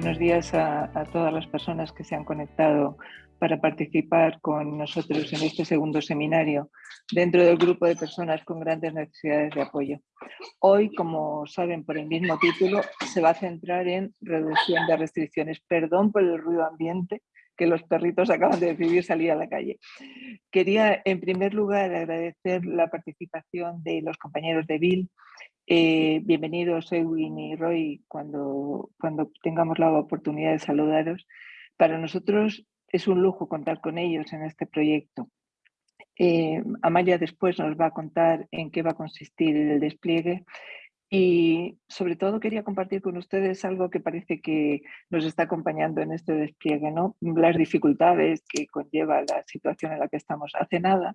buenos días a, todas las personas que se han conectado para participar con nosotros en este segundo seminario dentro del grupo de personas con grandes necesidades de apoyo. Hoy, como saben por el mismo título, se va a centrar en reducción de restricciones. Perdón por el ruido ambiente, que los perritos acaban de decidir salir a la calle. Quería, en primer lugar, agradecer la participación de los compañeros de Bill. Eh, bienvenidos, Edwin y Roy, cuando, cuando tengamos la oportunidad de saludaros. Para nosotros es un lujo contar con ellos en este proyecto. Eh, Amalia después nos va a contar en qué va a consistir el despliegue y sobre todo quería compartir con ustedes algo que parece que nos está acompañando en este despliegue, ¿no? las dificultades que conlleva la situación en la que estamos. Hace nada,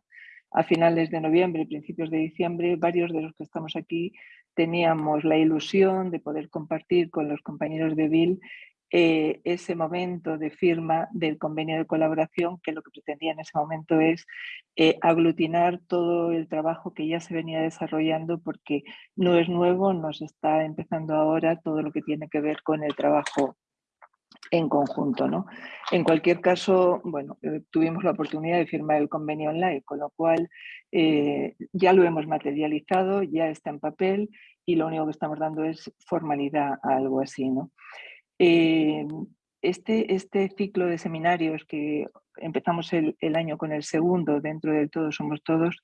a finales de noviembre, principios de diciembre, varios de los que estamos aquí teníamos la ilusión de poder compartir con los compañeros de Bill eh, ese momento de firma del convenio de colaboración que lo que pretendía en ese momento es eh, aglutinar todo el trabajo que ya se venía desarrollando porque no es nuevo, nos está empezando ahora todo lo que tiene que ver con el trabajo en conjunto. ¿no? En cualquier caso, bueno, eh, tuvimos la oportunidad de firmar el convenio online, con lo cual ya lo hemos materializado, ya está en papel y lo único que estamos dando es formalidad a algo así. ¿no? Eh, este, este ciclo de seminarios que empezamos el, año con el segundo dentro del Todos Somos Todos,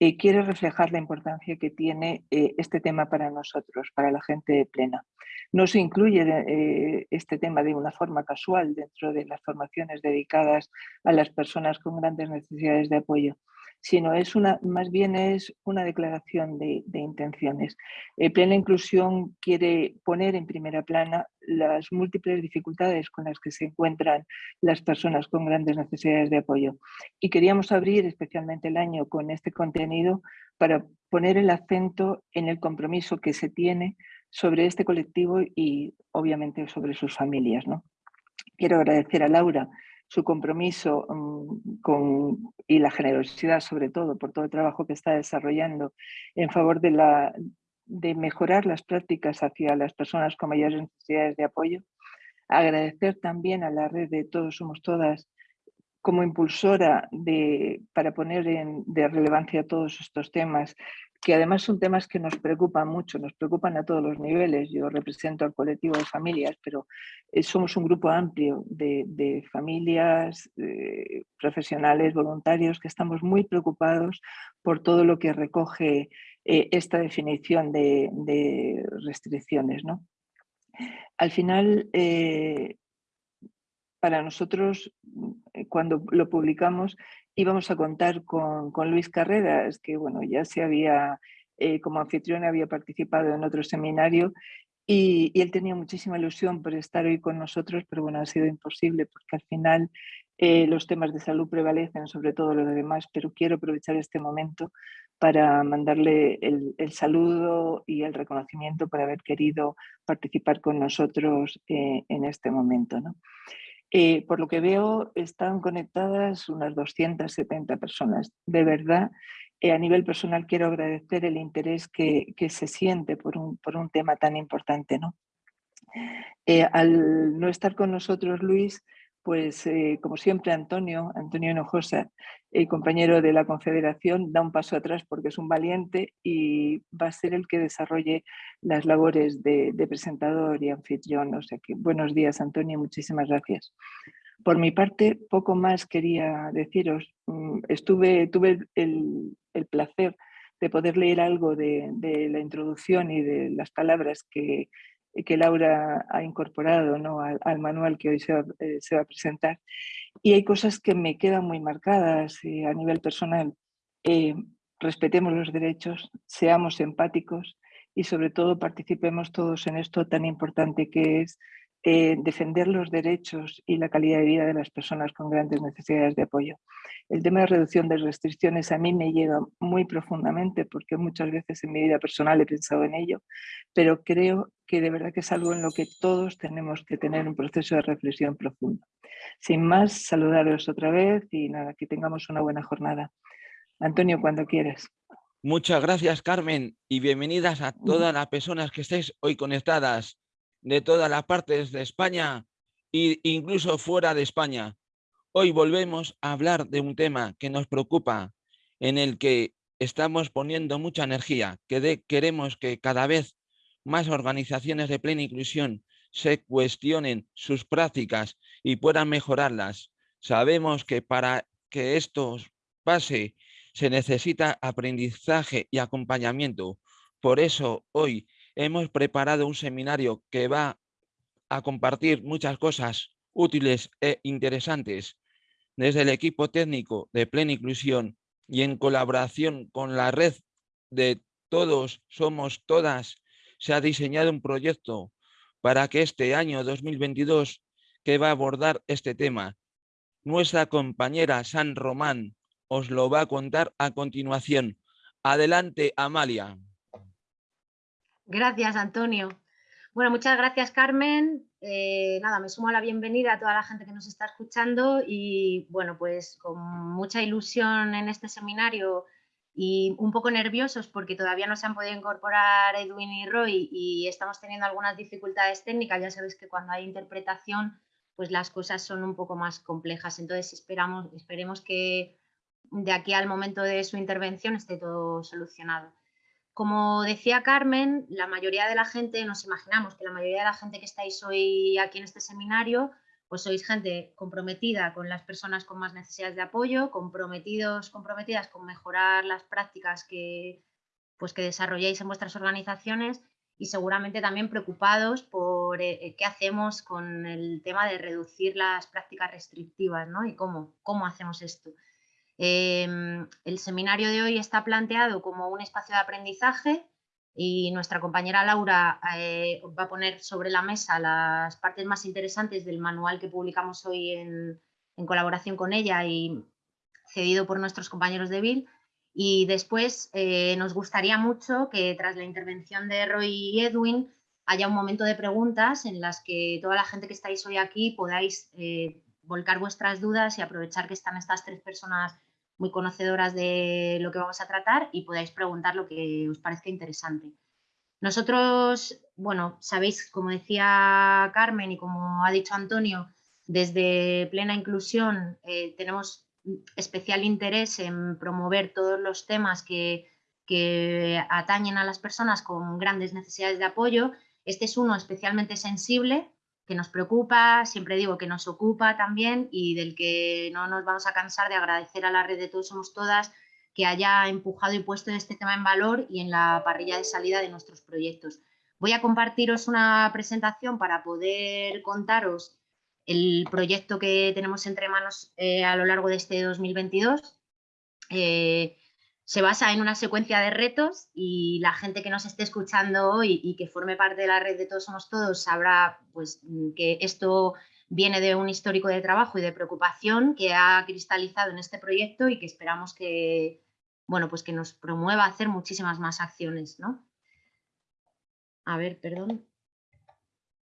eh, quiere reflejar la importancia que tiene eh, este tema para nosotros, para la gente plena. No se incluye este tema de una forma casual dentro de las formaciones dedicadas a las personas con grandes necesidades de apoyo sino es una, más bien es una declaración de, intenciones. Eh, Plena Inclusión quiere poner en primera plana las múltiples dificultades con las que se encuentran las personas con grandes necesidades de apoyo. Y queríamos abrir especialmente el año con este contenido para poner el acento en el compromiso que se tiene sobre este colectivo y obviamente sobre sus familias. ¿no? Quiero agradecer a Laura su compromiso mm, con, y la generosidad sobre todo por todo el trabajo que está desarrollando en favor de, la, de mejorar las prácticas hacia las personas con mayores necesidades de apoyo. Agradecer también a la red de Todos Somos Todas como impulsora de, para poner en, de relevancia todos estos temas que además son temas que nos preocupan mucho, nos preocupan a todos los niveles. Yo represento al colectivo de familias, pero eh, somos un grupo amplio de, familias, profesionales, voluntarios, que estamos muy preocupados por todo lo que recoge eh, esta definición de, restricciones. Al final, eh, para nosotros, cuando lo publicamos, íbamos a contar con, Luis Carreras, que bueno, ya se había, eh, como anfitrión había participado en otro seminario y, él tenía muchísima ilusión por estar hoy con nosotros, pero bueno, ha sido imposible porque al final eh, los temas de salud prevalecen sobre todo lo demás, pero quiero aprovechar este momento para mandarle el, saludo y el reconocimiento por haber querido participar con nosotros eh, en este momento. ¿no? Eh, por lo que veo, están conectadas unas 270 personas. De verdad, eh, a nivel personal quiero agradecer el interés que, se siente por un, por un, tema tan importante. ¿no? Eh, al no estar con nosotros, Luis, pues eh, como siempre Antonio, Antonio Hinojosa, el compañero de la Confederación, da un paso atrás porque es un valiente y va a ser el que desarrolle las labores de, presentador y anfitrión. O sea que buenos días Antonio, muchísimas gracias. Por mi parte, poco más quería deciros. Mm, estuve, tuve el, placer de poder leer algo de, de la introducción y de las palabras que que Laura ha incorporado ¿no? al, manual que hoy se va, eh, se va, a presentar. Y hay cosas que me quedan muy marcadas eh, a nivel personal. Eh, respetemos los derechos, seamos empáticos y sobre todo participemos todos en esto tan importante que es eh, defender los derechos y la calidad de vida de las personas con grandes necesidades de apoyo. El tema de reducción de restricciones a mí me llega muy profundamente porque muchas veces en mi vida personal he pensado en ello, pero creo que de verdad que es algo en lo que todos tenemos que tener un proceso de reflexión profundo. Sin más, saludaros otra vez y nada, que tengamos una buena jornada. Antonio, cuando quieras. Muchas gracias, Carmen, y bienvenidas a todas las personas que estéis hoy conectadas. De todas las partes de España e incluso fuera de España. Hoy volvemos a hablar de un tema que nos preocupa, en el que estamos poniendo mucha energía, que queremos que cada vez más organizaciones de plena inclusión se cuestionen sus prácticas y puedan mejorarlas. Sabemos que para que esto pase se necesita aprendizaje y acompañamiento. Por eso hoy hemos preparado un seminario que va a compartir muchas cosas útiles e interesantes desde el equipo técnico de Plena Inclusión y en colaboración con la red de Todos Somos Todas, se ha diseñado un proyecto para que este año 2022 que va a abordar este tema. Nuestra compañera San Román os lo va a contar a continuación. Adelante, Amalia. Gracias, Antonio. Bueno, muchas gracias, Carmen. Eh, nada, me sumo a la bienvenida a toda la gente que nos está escuchando y, bueno, pues con mucha ilusión en este seminario y un poco nerviosos porque todavía no se han podido incorporar Edwin y Roy y estamos teniendo algunas dificultades técnicas. Ya sabéis que cuando hay interpretación, pues las cosas son un poco más complejas. Entonces esperamos, esperemos que de aquí al momento de su intervención esté todo solucionado. Como decía Carmen, la mayoría de la gente, nos imaginamos que la mayoría de la gente que estáis hoy aquí en este seminario, pues sois gente comprometida con las personas con más necesidades de apoyo, comprometidos, comprometidas con mejorar las prácticas que, pues que desarrolláis en vuestras organizaciones y seguramente también preocupados por eh, qué hacemos con el tema de reducir las prácticas restrictivas ¿no? y cómo, cómo hacemos esto. Em, el seminario de hoy está planteado como un espacio de aprendizaje y nuestra compañera Laura eh, va a poner sobre la mesa las partes más interesantes del manual que publicamos hoy en, colaboración con ella y cedido por nuestros compañeros de BIL. Y después eh, nos gustaría mucho que tras la intervención de Roy y Edwin haya un momento de preguntas en las que toda la gente que estáis hoy aquí podáis eh, volcar vuestras dudas y aprovechar que están estas tres personas muy conocedoras de lo que vamos a tratar y podáis preguntar lo que os parezca interesante. Nosotros, bueno, sabéis, como decía Carmen y como ha dicho Antonio, desde Plena Inclusión eh, tenemos especial interés en promover todos los temas que, que atañen a las personas con grandes necesidades de apoyo. Este es uno especialmente sensible que nos preocupa, siempre digo que nos ocupa también y del que no nos vamos a cansar de agradecer a la red de Todos Somos Todas que haya empujado y puesto este tema en valor y en la parrilla de salida de nuestros proyectos. Voy a compartiros una presentación para poder contaros el proyecto que tenemos entre manos eh, a lo largo de este 2022 se basa en una secuencia de retos y la gente que nos esté escuchando hoy y que forme parte de la red de Todos Somos Todos sabrá pues, que esto viene de un histórico de trabajo y de preocupación que ha cristalizado en este proyecto y que esperamos que, bueno, pues que nos promueva a hacer muchísimas más acciones. ¿no? A ver, perdón.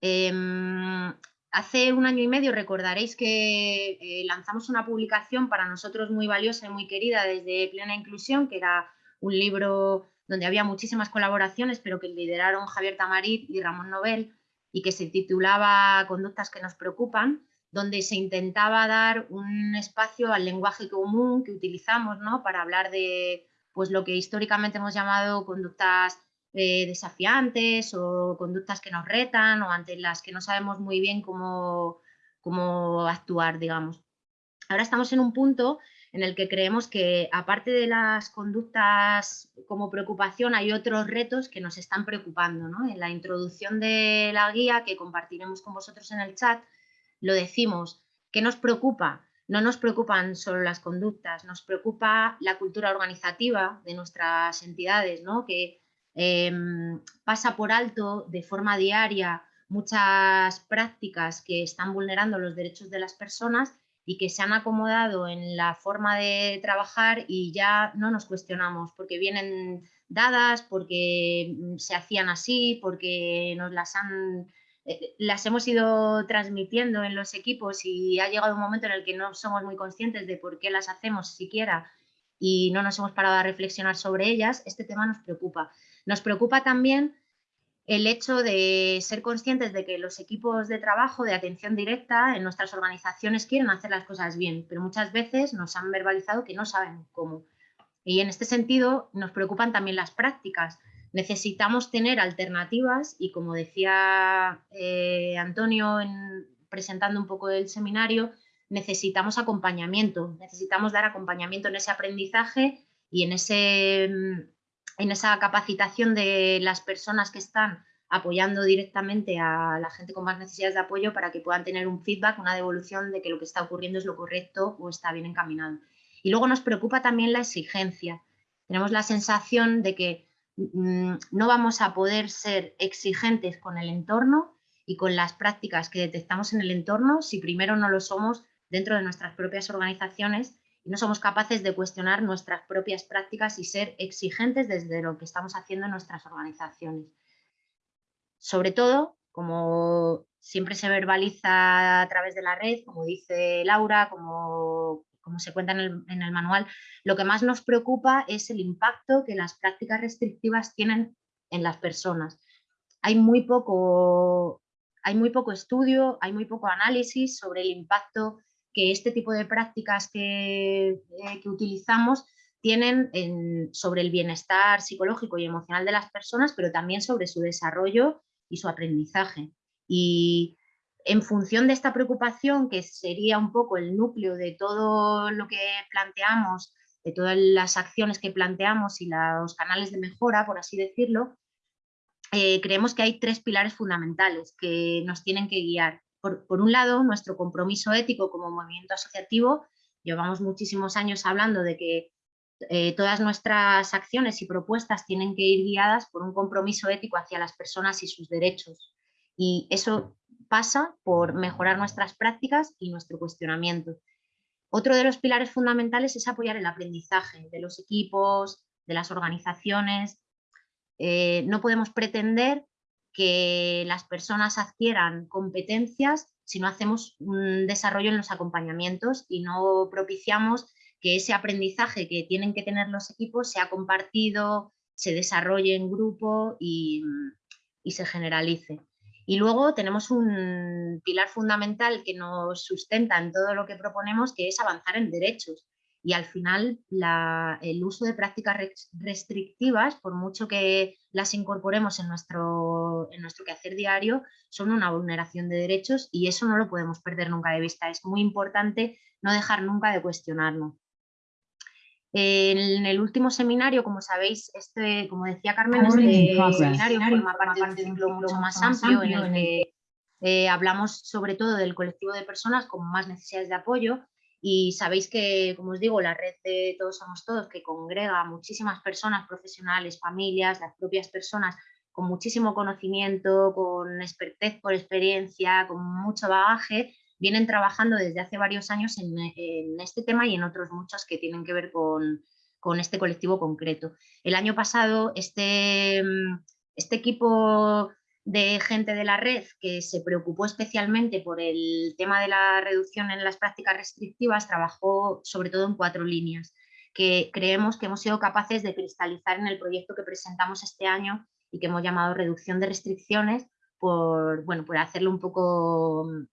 Em, Hace un año y medio recordaréis que eh, lanzamos una publicación para nosotros muy valiosa y muy querida desde Plena Inclusión, que era un libro donde había muchísimas colaboraciones, pero que lideraron Javier Tamarit y Ramón Nobel, y que se titulaba Conductas que nos preocupan, donde se intentaba dar un espacio al lenguaje común que utilizamos ¿no? para hablar de pues, lo que históricamente hemos llamado conductas eh, desafiantes o conductas que nos retan o ante las que no sabemos muy bien cómo, cómo actuar, digamos. Ahora estamos en un punto en el que creemos que aparte de las conductas como preocupación hay otros retos que nos están preocupando. En la introducción de la guía que compartiremos con vosotros en el chat lo decimos, ¿qué nos preocupa? No nos preocupan solo las conductas, nos preocupa la cultura organizativa de nuestras entidades, ¿no? que Em, pasa por alto de forma diaria muchas prácticas que están vulnerando los derechos de las personas y que se han acomodado en la forma de trabajar y ya no nos cuestionamos porque vienen dadas, porque mm, se hacían así, porque nos las han eh, las hemos ido transmitiendo en los equipos y ha llegado un momento en el que no somos muy conscientes de por qué las hacemos siquiera y no nos hemos parado a reflexionar sobre ellas, este tema nos preocupa. Nos preocupa también el hecho de ser conscientes de que los equipos de trabajo de atención directa en nuestras organizaciones quieren hacer las cosas bien, pero muchas veces nos han verbalizado que no saben cómo. Y en este sentido nos preocupan también las prácticas. Necesitamos tener alternativas y como decía eh, Antonio en, presentando un poco el seminario, necesitamos acompañamiento, necesitamos dar acompañamiento en ese aprendizaje y en, ese, en esa capacitación de las personas que están apoyando directamente a la gente con más necesidades de apoyo para que puedan tener un feedback, una devolución de que lo que está ocurriendo es lo correcto o está bien encaminado. Y luego nos preocupa también la exigencia. Tenemos la sensación de que mm, no vamos a poder ser exigentes con el entorno y con las prácticas que detectamos en el entorno si primero no lo somos dentro de nuestras propias organizaciones y no somos capaces de cuestionar nuestras propias prácticas y ser exigentes desde lo que estamos haciendo en nuestras organizaciones. Sobre todo, como siempre se verbaliza a través de la red, como dice Laura, como, como se cuenta en el, en el manual, lo que más nos preocupa es el impacto que las prácticas restrictivas tienen en las personas. Hay muy poco, hay muy poco estudio, hay muy poco análisis sobre el impacto que este tipo de prácticas que, eh, que utilizamos tienen sobre el bienestar psicológico y emocional de las personas, pero también sobre su desarrollo y su aprendizaje. Y en función de esta preocupación, que sería un poco el núcleo de todo lo que planteamos, de todas las acciones que planteamos y los canales de mejora, por así decirlo, eh, creemos que hay tres pilares fundamentales que nos tienen que guiar por, un lado, nuestro compromiso ético como movimiento asociativo. Llevamos muchísimos años hablando de que eh, todas nuestras acciones y propuestas tienen que ir guiadas por un compromiso ético hacia las personas y sus derechos. Y eso pasa por mejorar nuestras prácticas y nuestro cuestionamiento. Otro de los pilares fundamentales es apoyar el aprendizaje de los equipos, de las organizaciones. Eh, no podemos pretender que las personas adquieran competencias si no hacemos un desarrollo en los acompañamientos y no propiciamos que ese aprendizaje que tienen que tener los equipos sea compartido, se desarrolle en grupo y, y se generalice. Y luego tenemos un pilar fundamental que nos sustenta en todo lo que proponemos, que es avanzar en derechos y al final el uso de prácticas restrictivas, por mucho que las incorporemos en nuestro, en nuestro quehacer diario, son una vulneración de derechos y eso no lo podemos perder nunca de vista. Es muy importante no dejar nunca de cuestionarnos. En el último seminario, como sabéis, este, como decía Carmen, este seminario forma parte de un ciclo mucho más amplio en el que eh, hablamos sobre todo del colectivo de personas con más necesidades de apoyo y sabéis que, como os digo, la red de Todos Somos Todos, que congrega muchísimas personas, profesionales, familias, las propias personas, con muchísimo conocimiento, con expertez por experiencia, con mucho bagaje, vienen trabajando desde hace varios años en, este tema y en otros muchos que tienen que ver con, con este colectivo concreto. El año pasado este, este equipo de gente de la red que se preocupó especialmente por el tema de la reducción en las prácticas restrictivas, trabajó sobre todo en cuatro líneas, que creemos que hemos sido capaces de cristalizar en el proyecto que presentamos este año y que hemos llamado reducción de restricciones por, bueno, por hacerlo un poco mm,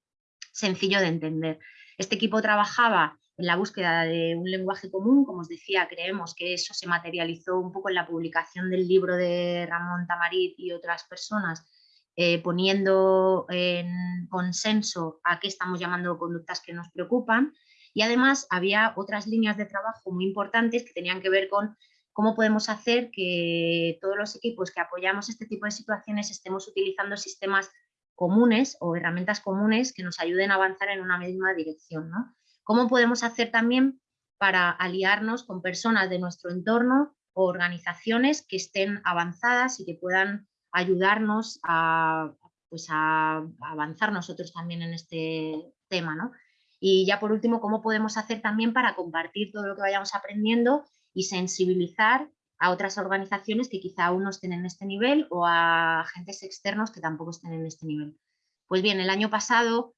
sencillo de entender. Este equipo trabajaba en la búsqueda de un lenguaje común, como os decía, creemos que eso se materializó un poco en la publicación del libro de Ramón Tamarit y otras personas eh, poniendo en consenso a qué estamos llamando conductas que nos preocupan y además había otras líneas de trabajo muy importantes que tenían que ver con cómo podemos hacer que todos los equipos que apoyamos este tipo de situaciones estemos utilizando sistemas comunes o herramientas comunes que nos ayuden a avanzar en una misma dirección. ¿Cómo podemos hacer también para aliarnos con personas de nuestro entorno o organizaciones que estén avanzadas y que puedan ayudarnos a, pues a avanzar nosotros también en este tema. ¿no? Y ya por último, ¿cómo podemos hacer también para compartir todo lo que vayamos aprendiendo y sensibilizar a otras organizaciones que quizá aún no estén en este nivel o a agentes externos que tampoco estén en este nivel? Pues bien, el año pasado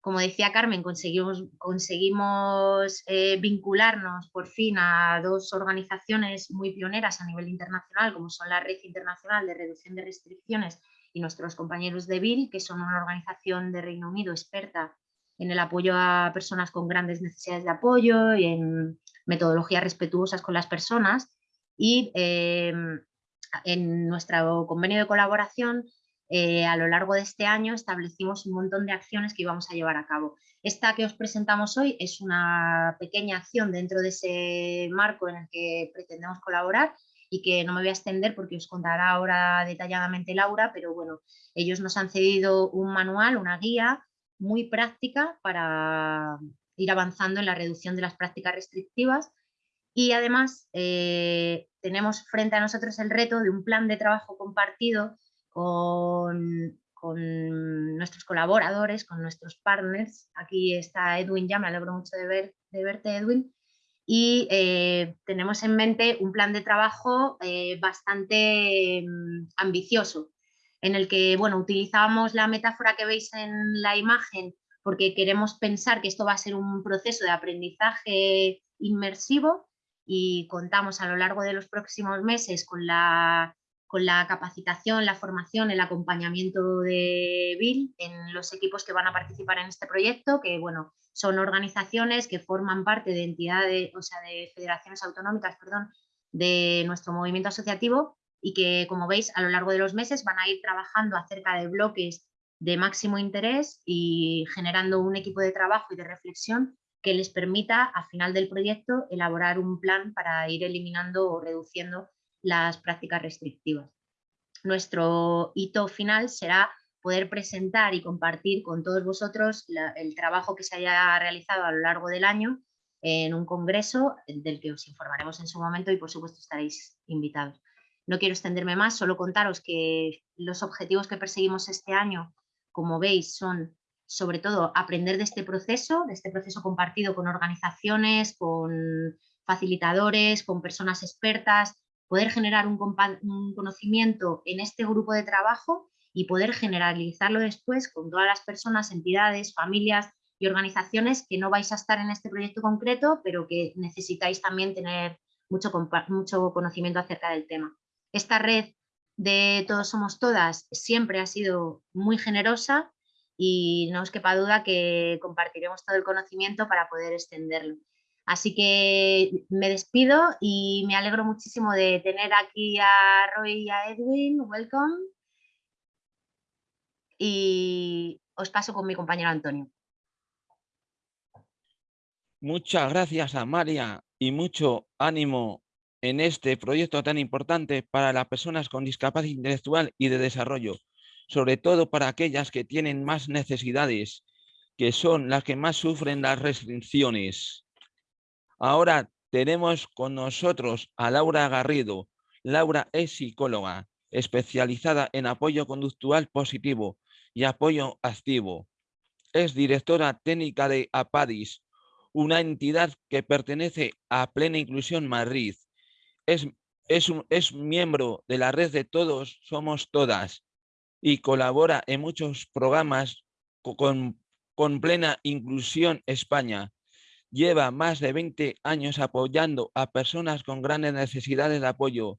como decía Carmen, conseguimos, conseguimos eh, vincularnos por fin a dos organizaciones muy pioneras a nivel internacional, como son la Red Internacional de Reducción de Restricciones y nuestros compañeros de BIL, que son una organización de Reino Unido experta en el apoyo a personas con grandes necesidades de apoyo y en metodologías respetuosas con las personas. Y eh, en nuestro convenio de colaboración eh, a lo largo de este año establecimos un montón de acciones que íbamos a llevar a cabo. Esta que os presentamos hoy es una pequeña acción dentro de ese marco en el que pretendemos colaborar y que no me voy a extender porque os contará ahora detalladamente Laura, pero bueno, ellos nos han cedido un manual, una guía muy práctica para ir avanzando en la reducción de las prácticas restrictivas y además eh, tenemos frente a nosotros el reto de un plan de trabajo compartido con, nuestros colaboradores, con nuestros partners. Aquí está Edwin ya, me alegro mucho de, ver, de verte Edwin. Y eh, tenemos en mente un plan de trabajo eh, bastante mm, ambicioso, en el que bueno, utilizamos la metáfora que veis en la imagen porque queremos pensar que esto va a ser un proceso de aprendizaje inmersivo y contamos a lo largo de los próximos meses con la con la capacitación, la formación, el acompañamiento de Bill en los equipos que van a participar en este proyecto, que bueno, son organizaciones que forman parte de entidades, o sea, de federaciones autonómicas, perdón, de nuestro movimiento asociativo y que, como veis, a lo largo de los meses van a ir trabajando acerca de bloques de máximo interés y generando un equipo de trabajo y de reflexión que les permita, a final del proyecto, elaborar un plan para ir eliminando o reduciendo las prácticas restrictivas. Nuestro hito final será poder presentar y compartir con todos vosotros el trabajo que se haya realizado a lo largo del año en un congreso del que os informaremos en su momento y por supuesto estaréis invitados. No quiero extenderme más, solo contaros que los objetivos que perseguimos este año, como veis, son sobre todo aprender de este proceso, de este proceso compartido con organizaciones, con facilitadores, con personas expertas, poder generar un, conocimiento en este grupo de trabajo y poder generalizarlo después con todas las personas, entidades, familias y organizaciones que no vais a estar en este proyecto concreto, pero que necesitáis también tener mucho, mucho conocimiento acerca del tema. Esta red de Todos Somos Todas siempre ha sido muy generosa y no os quepa duda que compartiremos todo el conocimiento para poder extenderlo. Así que me despido y me alegro muchísimo de tener aquí a Roy y a Edwin. Welcome. Y os paso con mi compañero Antonio. Muchas gracias a María y mucho ánimo en este proyecto tan importante para las personas con discapacidad intelectual y de desarrollo, sobre todo para aquellas que tienen más necesidades, que son las que más sufren las restricciones. Ahora tenemos con nosotros a Laura Garrido. Laura es psicóloga, especializada en apoyo conductual positivo y apoyo activo. Es directora técnica de APADIS, una entidad que pertenece a Plena Inclusión Madrid. Es, es miembro de la red de Todos Somos Todas y colabora en muchos programas con, con Plena Inclusión España lleva más de 20 años apoyando a personas con grandes necesidades de apoyo.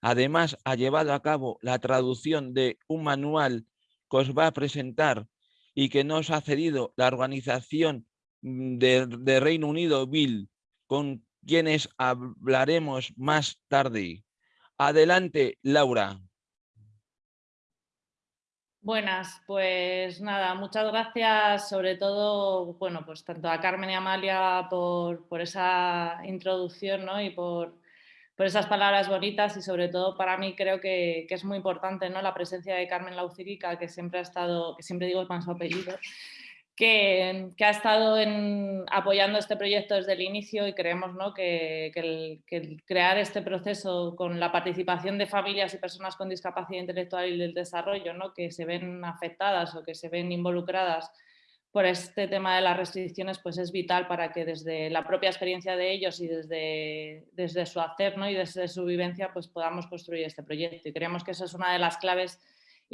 Además, ha llevado a cabo la traducción de un manual que os va a presentar y que nos ha cedido la organización mm, de, Reino Unido, Bill, con quienes hablaremos más tarde. Adelante, Laura. Buenas, pues nada, muchas gracias sobre todo, bueno, pues tanto a Carmen y a Amalia por, esa introducción ¿no? y por, esas palabras bonitas y sobre todo para mí creo que, es muy importante ¿no? la presencia de Carmen Laucirica, que siempre ha estado, que siempre digo más su apellido, que, ha estado apoyando este proyecto desde el inicio y creemos que, el, crear este proceso con la participación de familias y personas con discapacidad intelectual y del desarrollo ¿no? que se ven afectadas o que se ven involucradas por este tema de las restricciones pues es vital para que desde la propia experiencia de ellos y desde, su hacer y desde su vivencia pues podamos construir este proyecto. Y creemos que esa es una de las claves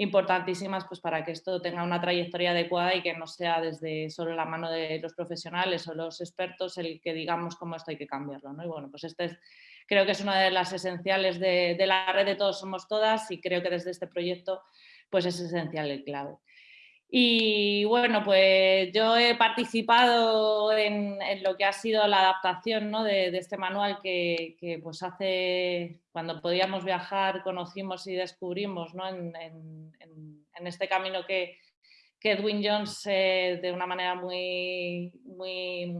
importantísimas pues, para que esto tenga una trayectoria adecuada y que no sea desde solo la mano de los profesionales o los expertos el que digamos cómo esto hay que cambiarlo. ¿no? Y bueno, pues este es, creo que es una de las esenciales de, de, la red de Todos Somos Todas y creo que desde este proyecto pues es esencial el clave. Y bueno, pues yo he participado en, lo que ha sido la adaptación ¿no? de, este manual que, que, pues hace, cuando podíamos viajar, conocimos y descubrimos ¿no? en, en, en, este camino que, que Edwin Jones eh, de una manera muy, muy,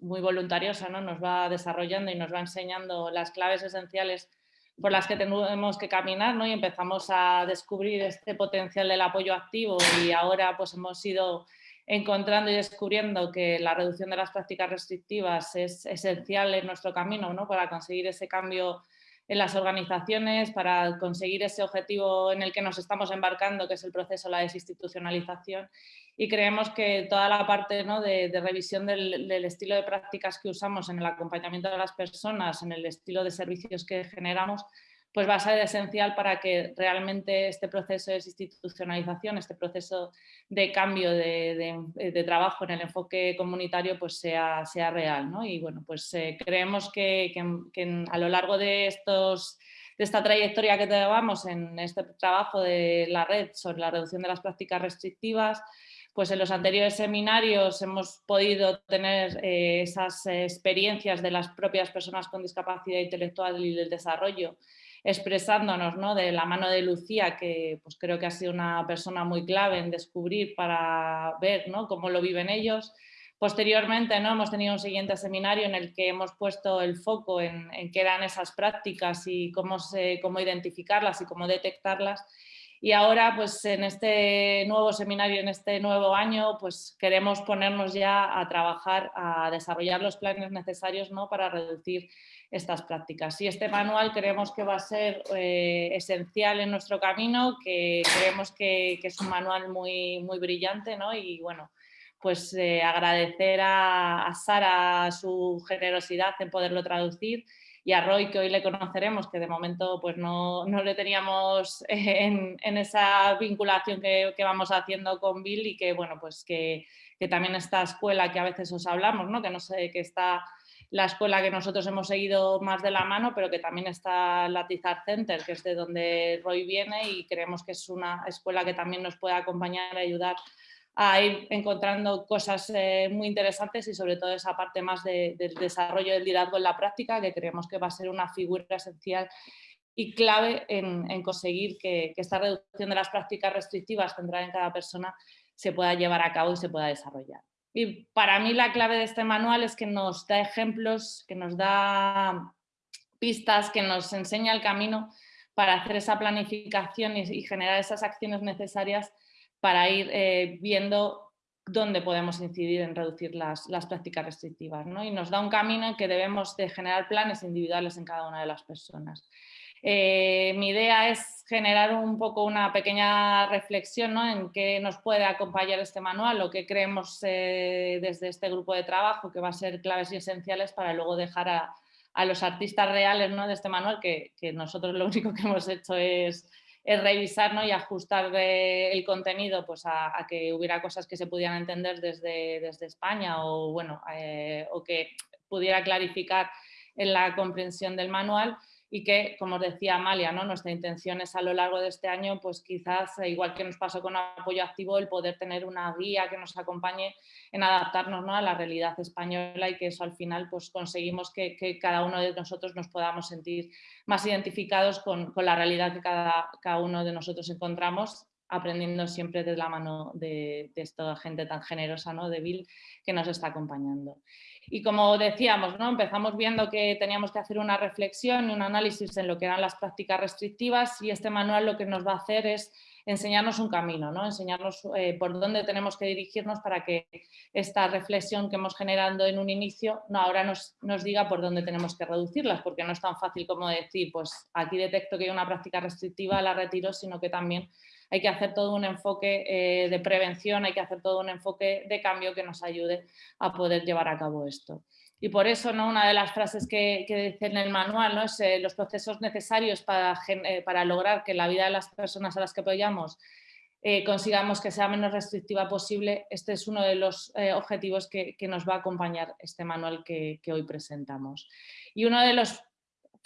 muy voluntariosa ¿no? nos va desarrollando y nos va enseñando las claves esenciales por las que tenemos que caminar ¿no? y empezamos a descubrir este potencial del apoyo activo y ahora pues hemos ido encontrando y descubriendo que la reducción de las prácticas restrictivas es esencial en nuestro camino ¿no? para conseguir ese cambio en las organizaciones, para conseguir ese objetivo en el que nos estamos embarcando, que es el proceso de la desinstitucionalización y creemos que toda la parte ¿no? de, revisión del, estilo de prácticas que usamos en el acompañamiento de las personas, en el estilo de servicios que generamos, pues va a ser esencial para que realmente este proceso de desinstitucionalización, este proceso de cambio de, trabajo en el enfoque comunitario pues sea, sea real. ¿no? Y bueno, pues eh, creemos que, que, a lo largo de estos de esta trayectoria que llevamos en este trabajo de la red sobre la reducción de las prácticas restrictivas, pues en los anteriores seminarios hemos podido tener eh, esas experiencias de las propias personas con discapacidad intelectual y del desarrollo expresándonos ¿no? de la mano de Lucía, que pues creo que ha sido una persona muy clave en descubrir para ver ¿no? cómo lo viven ellos. Posteriormente ¿no? hemos tenido un siguiente seminario en el que hemos puesto el foco en, qué eran esas prácticas y cómo, se, cómo identificarlas y cómo detectarlas y ahora, pues en este nuevo seminario, en este nuevo año, pues queremos ponernos ya a trabajar, a desarrollar los planes necesarios ¿no? para reducir estas prácticas. Y este manual creemos que va a ser eh, esencial en nuestro camino, que creemos que, es un manual muy, muy brillante ¿no? y bueno, pues eh, agradecer a Sara su generosidad en poderlo traducir y a Roy, que hoy le conoceremos, que de momento pues no, no le teníamos en, esa vinculación que, que, vamos haciendo con Bill y que, bueno, pues que, que, también esta escuela que a veces os hablamos, ¿no? que no sé, que está la escuela que nosotros hemos seguido más de la mano, pero que también está la Tizar Center, que es de donde Roy viene y creemos que es una escuela que también nos puede acompañar y ayudar a ir encontrando cosas eh, muy interesantes y sobre todo esa parte más de, del desarrollo del liderazgo en la práctica que creemos que va a ser una figura esencial y clave en, en conseguir que, que, esta reducción de las prácticas restrictivas centradas en cada persona se pueda llevar a cabo y se pueda desarrollar. Y para mí la clave de este manual es que nos da ejemplos, que nos da pistas, que nos enseña el camino para hacer esa planificación y, y generar esas acciones necesarias para ir eh, viendo dónde podemos incidir en reducir las, las prácticas restrictivas. ¿no? Y nos da un camino en que debemos de generar planes individuales en cada una de las personas. Eh, mi idea es generar un poco una pequeña reflexión ¿no? en qué nos puede acompañar este manual o qué creemos eh, desde este grupo de trabajo que va a ser claves y esenciales para luego dejar a, a los artistas reales ¿no? de este manual, que, que nosotros lo único que hemos hecho es es revisar ¿no? y ajustar eh, el contenido pues, a, a, que hubiera cosas que se pudieran entender desde, desde España o, bueno, eh, o que pudiera clarificar en la comprensión del manual y que, como os decía Amalia, ¿no? nuestra intención es a lo largo de este año, pues quizás, eh, igual que nos pasó con apoyo activo, el poder tener una guía que nos acompañe en adaptarnos ¿no? a la realidad española y que eso al final pues conseguimos que, cada uno de nosotros nos podamos sentir más identificados con, la realidad que cada, cada uno de nosotros encontramos aprendiendo siempre de la mano de, de esta gente tan generosa, ¿no? de Bill, que nos está acompañando. Y como decíamos, ¿no? empezamos viendo que teníamos que hacer una reflexión y un análisis en lo que eran las prácticas restrictivas y este manual lo que nos va a hacer es enseñarnos un camino, ¿no? enseñarnos eh, por dónde tenemos que dirigirnos para que esta reflexión que hemos generado en un inicio no, ahora nos, nos diga por dónde tenemos que reducirlas, porque no es tan fácil como decir, pues aquí detecto que hay una práctica restrictiva, la retiro, sino que también hay que hacer todo un enfoque eh, de prevención, hay que hacer todo un enfoque de cambio que nos ayude a poder llevar a cabo esto. Y por eso ¿no? una de las frases que, que dice en el manual ¿no? es eh, los procesos necesarios para, eh, para lograr que la vida de las personas a las que apoyamos consigamos que sea menos restrictiva posible, este es uno de los objetivos que, nos va a acompañar este manual que, que hoy presentamos. Y uno de los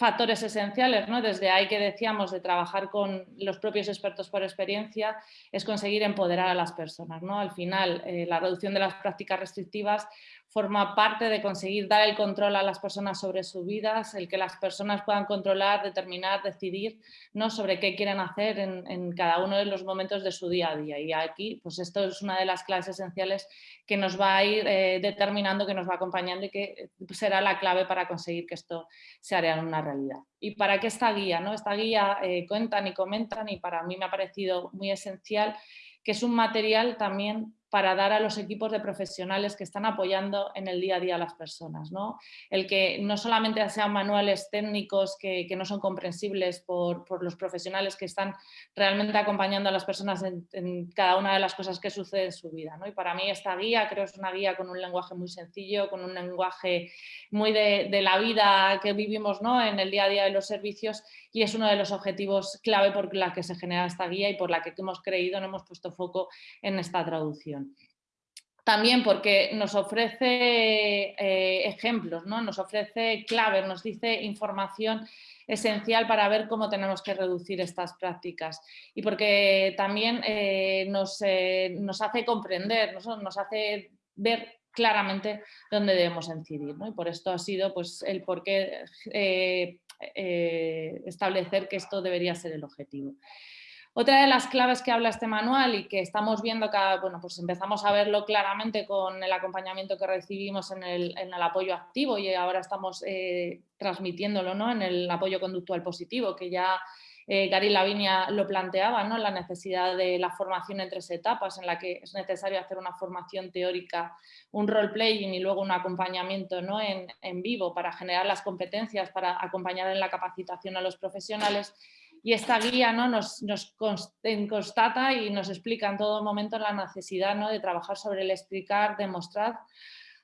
factores esenciales, ¿no? desde ahí que decíamos de trabajar con los propios expertos por experiencia, es conseguir empoderar a las personas. ¿no? Al final, eh, la reducción de las prácticas restrictivas forma parte de conseguir dar el control a las personas sobre sus vidas, el que las personas puedan controlar, determinar, decidir ¿no? sobre qué quieren hacer en, cada uno de los momentos de su día a día. Y aquí, pues esto es una de las claves esenciales que nos va a ir eh, determinando, que nos va acompañando y que será la clave para conseguir que esto se haga una realidad. ¿Y para qué esta guía? ¿no? Esta guía eh, cuentan y comentan y para mí me ha parecido muy esencial que es un material también para dar a los equipos de profesionales que están apoyando en el día a día a las personas. ¿no? El que no solamente sean manuales técnicos que, no son comprensibles por, los profesionales que están realmente acompañando a las personas en, cada una de las cosas que sucede en su vida. Y para mí esta guía creo es una guía con un lenguaje muy sencillo, con un lenguaje muy de, la vida que vivimos ¿no? en el día a día de los servicios y es uno de los objetivos clave por la que se genera esta guía y por la que hemos creído, no hemos puesto foco en esta traducción. También porque nos ofrece eh, ejemplos, ¿no? nos ofrece claves, nos dice información esencial para ver cómo tenemos que reducir estas prácticas y porque también eh, nos, eh, nos, hace comprender, nos, hace ver claramente dónde debemos incidir. ¿no? Y por esto ha sido pues, el por qué establecer que esto debería ser el objetivo. Otra de las claves que habla este manual y que estamos viendo, cada, bueno, pues empezamos a verlo claramente con el acompañamiento que recibimos en el, apoyo activo y ahora estamos eh, transmitiéndolo ¿no? en el apoyo conductual positivo, que ya eh, Gary Lavinia lo planteaba, ¿no? la necesidad de la formación en tres etapas, en la que es necesario hacer una formación teórica, un role-playing y luego un acompañamiento ¿no? en, en vivo para generar las competencias, para acompañar en la capacitación a los profesionales y esta guía ¿no? nos, constata y nos explica en todo momento la necesidad ¿no? de trabajar sobre el explicar, demostrar,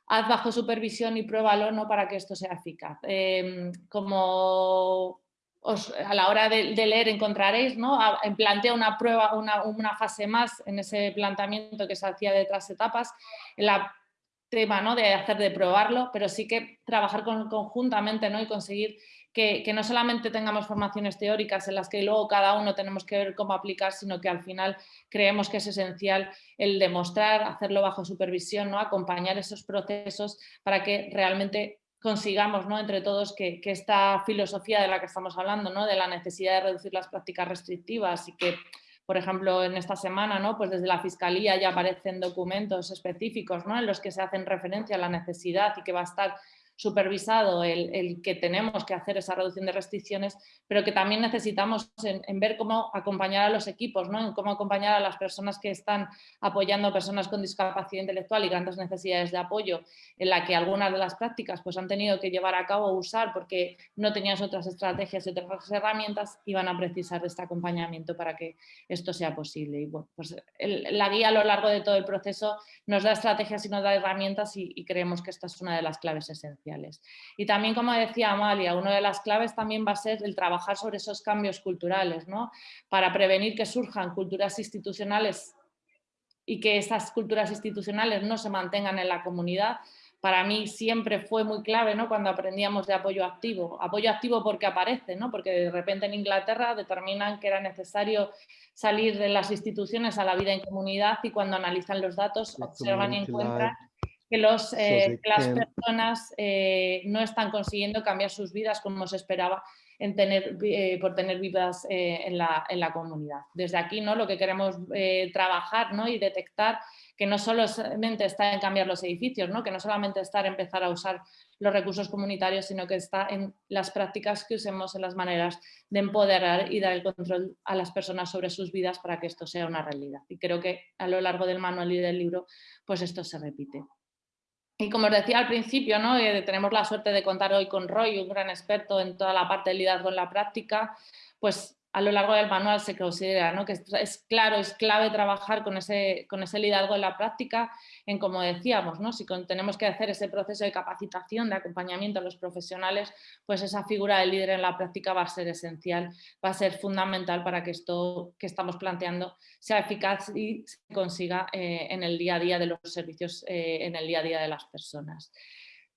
haz bajo supervisión y pruébalo ¿no? para que esto sea eficaz. Em, como a la hora de, leer encontraréis, ¿no? plantea una prueba, una, una, fase más en ese planteamiento que se hacía de otras etapas, la tema ¿no? de hacer de probarlo, pero sí que trabajar conjuntamente ¿no? y conseguir que, no solamente tengamos formaciones teóricas en las que luego cada uno tenemos que ver cómo aplicar, sino que al final creemos que es esencial el demostrar, hacerlo bajo supervisión, ¿no? acompañar esos procesos para que realmente consigamos ¿no? entre todos que, esta filosofía de la que estamos hablando, ¿no? de la necesidad de reducir las prácticas restrictivas y que por ejemplo, en esta semana, ¿no? pues desde la Fiscalía ya aparecen documentos específicos ¿no? en los que se hacen referencia a la necesidad y que va a estar supervisado el, que tenemos que hacer esa reducción de restricciones, pero que también necesitamos en, ver cómo acompañar a los equipos, ¿no? en cómo acompañar a las personas que están apoyando a personas con discapacidad intelectual y grandes necesidades de apoyo, en la que algunas de las prácticas pues, han tenido que llevar a cabo o usar porque no tenían otras estrategias y otras herramientas y van a precisar de este acompañamiento para que esto sea posible. Y bueno, pues la guía a lo largo de todo el proceso nos da estrategias y nos da herramientas y creemos que esta es una de las claves esenciales. Y también, como decía Amalia, una de las claves también va a ser el trabajar sobre esos cambios culturales, ¿no? para prevenir que surjan culturas institucionales y que esas culturas institucionales no se mantengan en la comunidad, para mí siempre fue muy clave ¿no? cuando aprendíamos de apoyo activo. Apoyo activo porque aparece, ¿no? porque de repente en Inglaterra determinan que era necesario salir de las instituciones a la vida en comunidad y cuando analizan los datos observan y encuentran que, los, eh, las personas eh, no están consiguiendo cambiar sus vidas como se esperaba en tener, eh, por tener vidas en la, en, la, comunidad. Desde aquí ¿no? lo que queremos trabajar ¿no? y detectar que no solamente está en cambiar los edificios, ¿no? que no solamente está en empezar a usar los recursos comunitarios, sino que está en las prácticas que usemos, en las maneras de empoderar y dar el control a las personas sobre sus vidas para que esto sea una realidad. Y creo que a lo largo del manual y del libro, pues esto se repite. Y como os decía al principio, ¿no? Eh, tenemos la suerte de contar hoy con Roy, un gran experto en toda la parte de liderazgo en la práctica, pues a lo largo del manual se considera ¿no? que es claro, es clave trabajar con ese, con ese liderazgo en la práctica, en como decíamos, ¿no? si tenemos que hacer ese proceso de capacitación, de acompañamiento a los profesionales, pues esa figura del líder en la práctica va a ser esencial, va a ser fundamental para que esto que estamos planteando sea eficaz y se consiga eh, en el día a día de los servicios, eh, en el día a día de las personas.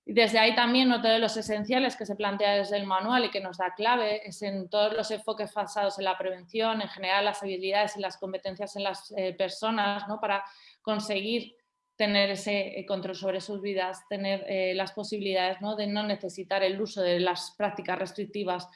Desde ahí también otro de los esenciales que se plantea desde el manual y que nos da clave es en todos los enfoques basados en la prevención, en general las habilidades y las competencias en las eh, personas ¿no? para conseguir tener ese eh, control sobre sus vidas, tener eh, las posibilidades ¿no? de no necesitar el uso de las prácticas restrictivas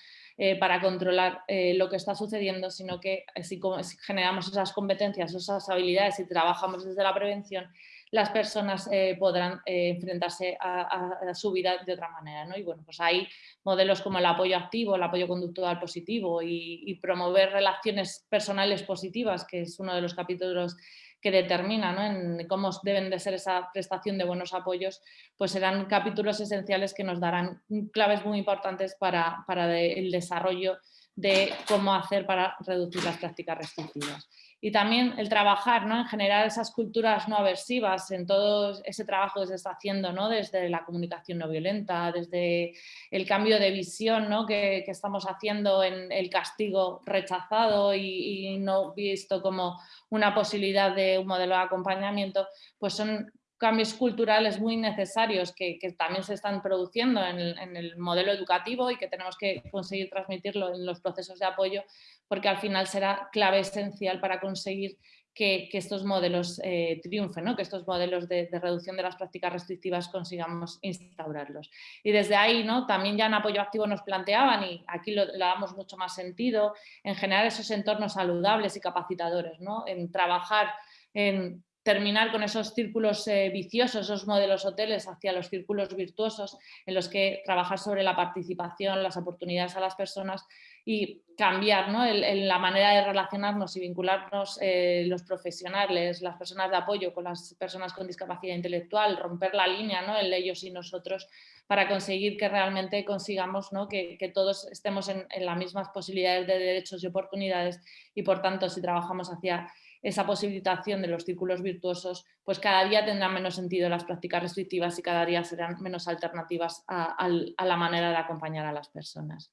para controlar lo que está sucediendo, sino que si generamos esas competencias, esas habilidades y trabajamos desde la prevención, las personas eh, podrán eh, enfrentarse a, su vida de otra manera. ¿no? Y bueno, pues hay modelos como el apoyo activo, el apoyo conductual positivo y, promover relaciones personales positivas, que es uno de los capítulos que determina en cómo deben de ser esa prestación de buenos apoyos, pues serán capítulos esenciales que nos darán claves muy importantes para el desarrollo de cómo hacer para reducir las prácticas restrictivas y también el trabajar ¿no? en generar esas culturas no aversivas en todo ese trabajo que se está haciendo ¿no? desde la comunicación no violenta, desde el cambio de visión ¿no? que, estamos haciendo en el castigo rechazado y, no visto como una posibilidad de un modelo de acompañamiento, pues son cambios culturales muy necesarios que, también se están produciendo en el, modelo educativo y que tenemos que conseguir transmitirlo en los procesos de apoyo porque al final será clave esencial para conseguir que, estos modelos eh, triunfen, que estos modelos de, reducción de las prácticas restrictivas consigamos instaurarlos. Y desde ahí ¿no? también ya en apoyo activo nos planteaban, y aquí lo, le damos mucho más sentido, en generar esos entornos saludables y capacitadores, ¿no? en trabajar en terminar con esos círculos eh, viciosos, esos modelos hoteles hacia los círculos virtuosos en los que trabajar sobre la participación, las oportunidades a las personas y cambiar ¿no? la manera de relacionarnos y vincularnos eh, los profesionales, las personas de apoyo con las personas con discapacidad intelectual, romper la línea ¿no? en ellos y nosotros para conseguir que realmente consigamos ¿no? que, todos estemos en las mismas posibilidades de derechos y oportunidades y por tanto si trabajamos hacia esa posibilitación de los círculos virtuosos, pues cada día tendrán menos sentido las prácticas restrictivas y cada día serán menos alternativas a, la manera de acompañar a las personas.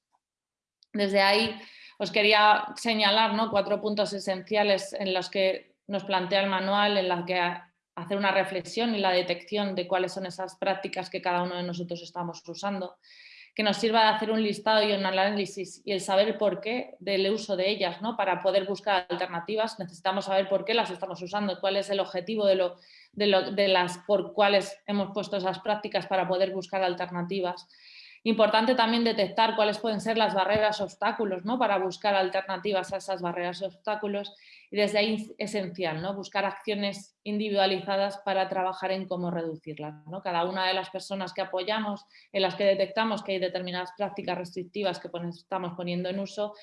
Desde ahí os quería señalar ¿no? cuatro puntos esenciales en los que nos plantea el manual, en los que hacer una reflexión y la detección de cuáles son esas prácticas que cada uno de nosotros estamos usando que nos sirva de hacer un listado y un análisis y el saber el por qué del uso de ellas, ¿no? para poder buscar alternativas, necesitamos saber por qué las estamos usando, cuál es el objetivo de, lo, de, las por cuáles hemos puesto esas prácticas para poder buscar alternativas. Importante también detectar cuáles pueden ser las barreras obstáculos ¿no? para buscar alternativas a esas barreras obstáculos y desde ahí esencial, ¿no? buscar acciones individualizadas para trabajar en cómo reducirlas. ¿no? Cada una de las personas que apoyamos, en las que detectamos que hay determinadas prácticas restrictivas que estamos poniendo en uso,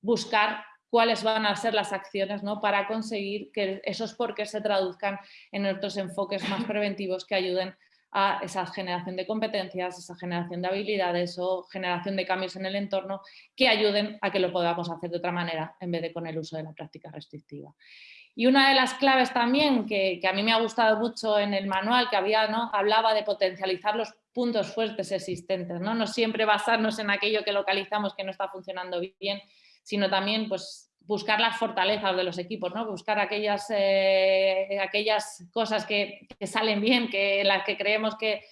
buscar cuáles van a ser las acciones ¿no? para conseguir que esos porqués se traduzcan en otros enfoques más preventivos que ayuden a esa generación de competencias, esa generación de habilidades o generación de cambios en el entorno que ayuden a que lo podamos hacer de otra manera en vez de con el uso de la práctica restrictiva. Y una de las claves también que, a mí me ha gustado mucho en el manual que había, ¿no? hablaba de potencializar los puntos fuertes existentes, ¿no? no siempre basarnos en aquello que localizamos que no está funcionando bien, sino también pues, buscar las fortalezas de los equipos, ¿no? buscar aquellas, eh, aquellas cosas que, salen bien, que las que creemos que,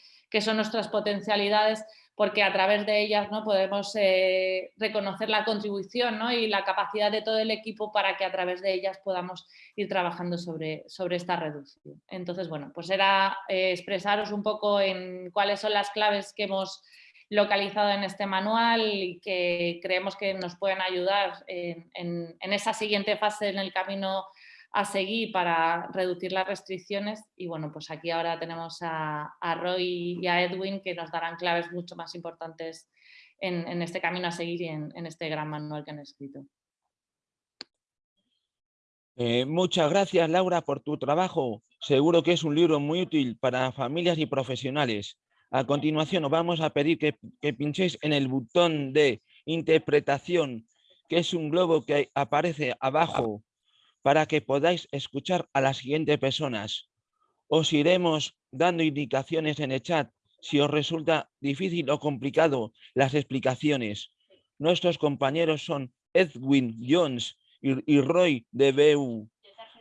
son nuestras potencialidades, porque a través de ellas ¿no? podemos eh, reconocer la contribución y la capacidad de todo el equipo para que a través de ellas podamos ir trabajando sobre, sobre esta reducción. Entonces, bueno, pues era eh, expresaros un poco en cuáles son las claves que hemos localizado en este manual y que creemos que nos pueden ayudar en, esa siguiente fase en el camino a seguir para reducir las restricciones y bueno, pues aquí ahora tenemos a, Roy y a Edwin que nos darán claves mucho más importantes en, este camino a seguir y en, este gran manual que han escrito. Eh, muchas gracias Laura por tu trabajo. Seguro que es un libro muy útil para familias y profesionales. A continuación os vamos a pedir que, pinchéis en el botón de interpretación que es un globo que aparece abajo para que podáis escuchar a las siguientes personas. Os iremos dando indicaciones en el chat si os resulta difícil o complicado las explicaciones. Nuestros compañeros son Edwin Jones y, Roy de BU.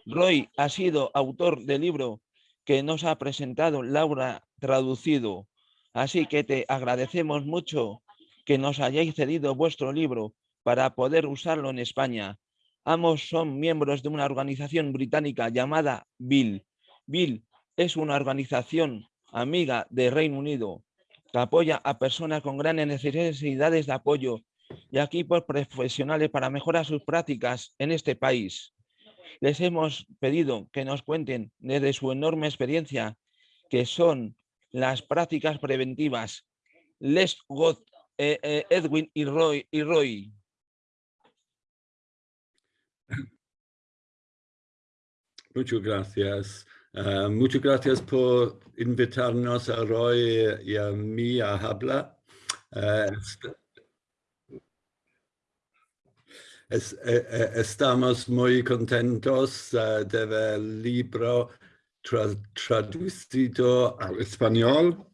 Roy ha sido autor del libro que nos ha presentado Laura traducido. Así que te agradecemos mucho que nos hayáis cedido vuestro libro para poder usarlo en España. Ambos son miembros de una organización británica llamada Bill. Bill es una organización amiga de Reino Unido que apoya a personas con grandes necesidades de apoyo y equipos profesionales para mejorar sus prácticas en este país. Les hemos pedido que nos cuenten desde su enorme experiencia que son las prácticas preventivas. Les God, eh, eh, Edwin y Roy. Roy. Muchas gracias. Uh, muchas gracias por invitarnos a Roy y a mí a hablar. Uh, es, eh, estamos muy contentos uh, de ver el libro tra traducido al español.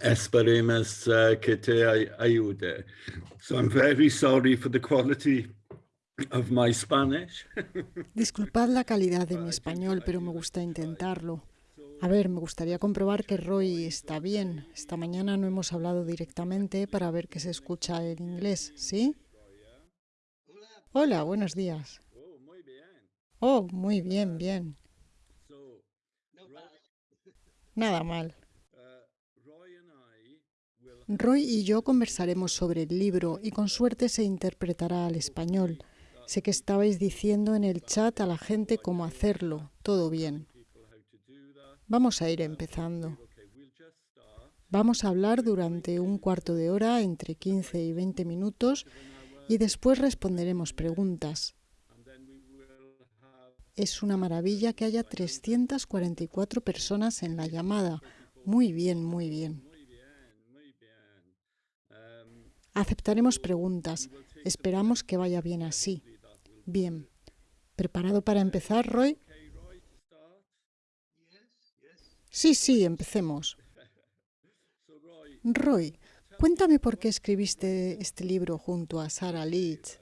Esperemos que te ayude. So I'm very sorry for the quality of my Spanish. Disculpad la calidad de mi español, pero me gusta intentarlo. A ver, me gustaría comprobar que Roy está bien. Esta mañana no hemos hablado directamente para ver que se escucha en inglés, ¿sí? Hola, buenos días. Oh, muy bien, bien. Nada mal. Roy y yo conversaremos sobre el libro y con suerte se interpretará al español. Sé que estabais diciendo en el chat a la gente cómo hacerlo. Todo bien. Vamos a ir empezando. Vamos a hablar durante un cuarto de hora, entre 15 y 20 minutos, y después responderemos preguntas. Es una maravilla que haya 344 personas en la llamada. Muy bien, muy bien. Aceptaremos preguntas. Esperamos que vaya bien así. Bien. ¿Preparado para empezar, Roy? Sí, sí, empecemos. Roy, cuéntame por qué escribiste este libro junto a Sarah Leach.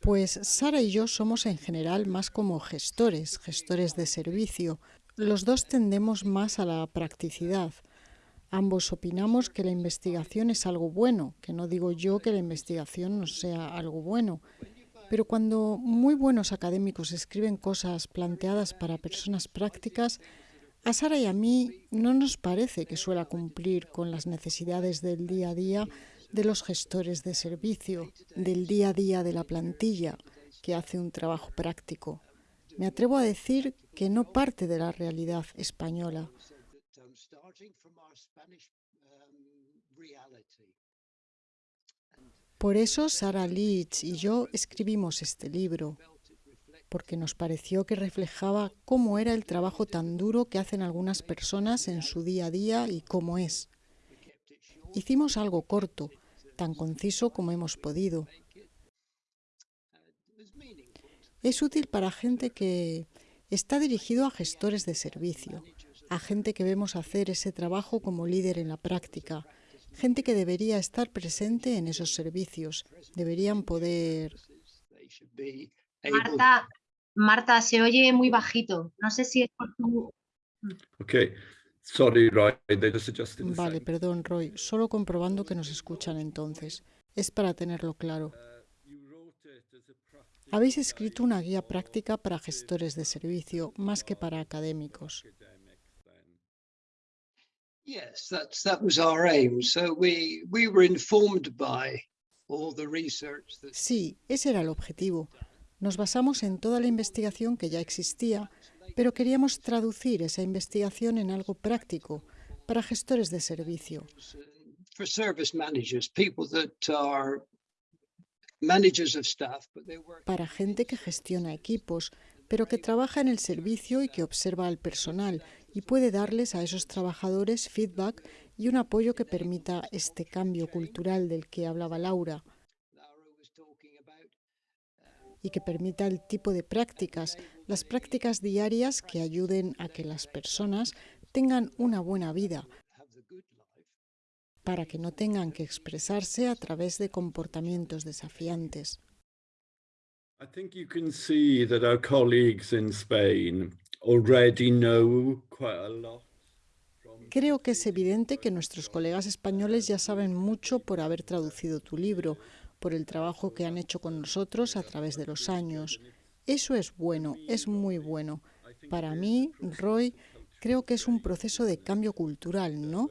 Pues Sara y yo somos en general más como gestores, gestores de servicio. Los dos tendemos más a la practicidad. Ambos opinamos que la investigación es algo bueno, que no digo yo que la investigación no sea algo bueno, pero cuando muy buenos académicos escriben cosas planteadas para personas prácticas, a Sara y a mí no nos parece que suela cumplir con las necesidades del día a día de los gestores de servicio, del día a día de la plantilla, que hace un trabajo práctico. Me atrevo a decir que no parte de la realidad española. Por eso Sara Leach y yo escribimos este libro, porque nos pareció que reflejaba cómo era el trabajo tan duro que hacen algunas personas en su día a día y cómo es. Hicimos algo corto, tan conciso como hemos podido. Es útil para gente que está dirigido a gestores de servicio, a gente que vemos hacer ese trabajo como líder en la práctica, gente que debería estar presente en esos servicios, deberían poder... Marta, Marta, se oye muy bajito. No sé si es por tu... Okay. Sorry, Roy. Vale, perdón, Roy. Solo comprobando que nos escuchan entonces. Es para tenerlo claro. Habéis escrito una guía práctica para gestores de servicio, más que para académicos. Sí, ese era el objetivo. Nos basamos en toda la investigación que ya existía, pero queríamos traducir esa investigación en algo práctico para gestores de servicio. Para gente que gestiona equipos, pero que trabaja en el servicio y que observa al personal y puede darles a esos trabajadores feedback y un apoyo que permita este cambio cultural del que hablaba Laura y que permita el tipo de prácticas, las prácticas diarias que ayuden a que las personas tengan una buena vida, para que no tengan que expresarse a través de comportamientos desafiantes. Creo que es evidente que nuestros colegas españoles ya saben mucho por haber traducido tu libro, por el trabajo que han hecho con nosotros a través de los años. Eso es bueno, es muy bueno. Para mí, Roy, creo que es un proceso de cambio cultural, ¿no?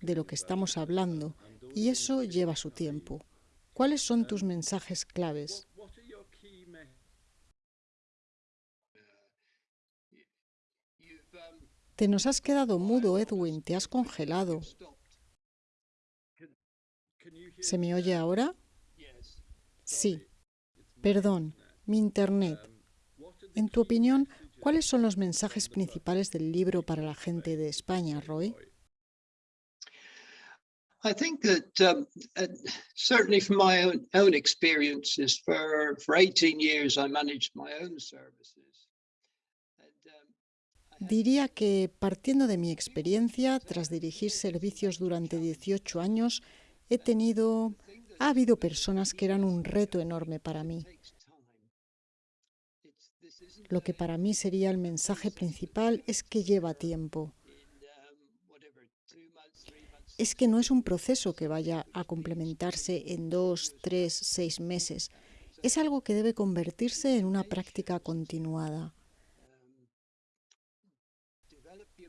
De lo que estamos hablando. Y eso lleva su tiempo. ¿Cuáles son tus mensajes claves? Te nos has quedado mudo, Edwin, te has congelado. ¿Se me oye ahora? Sí. Perdón, mi internet. En tu opinión, ¿cuáles son los mensajes principales del libro para la gente de España, Roy? I think that um, uh, certainly from my own, own experiences, for, for 18 years I managed my own services. Um, Diría que, partiendo de mi experiencia, tras dirigir servicios durante 18 años, he tenido ha habido personas que eran un reto enorme para mí. Lo que para mí sería el mensaje principal es que lleva tiempo. Es que no es un proceso que vaya a complementarse en dos, tres, seis meses. Es algo que debe convertirse en una práctica continuada.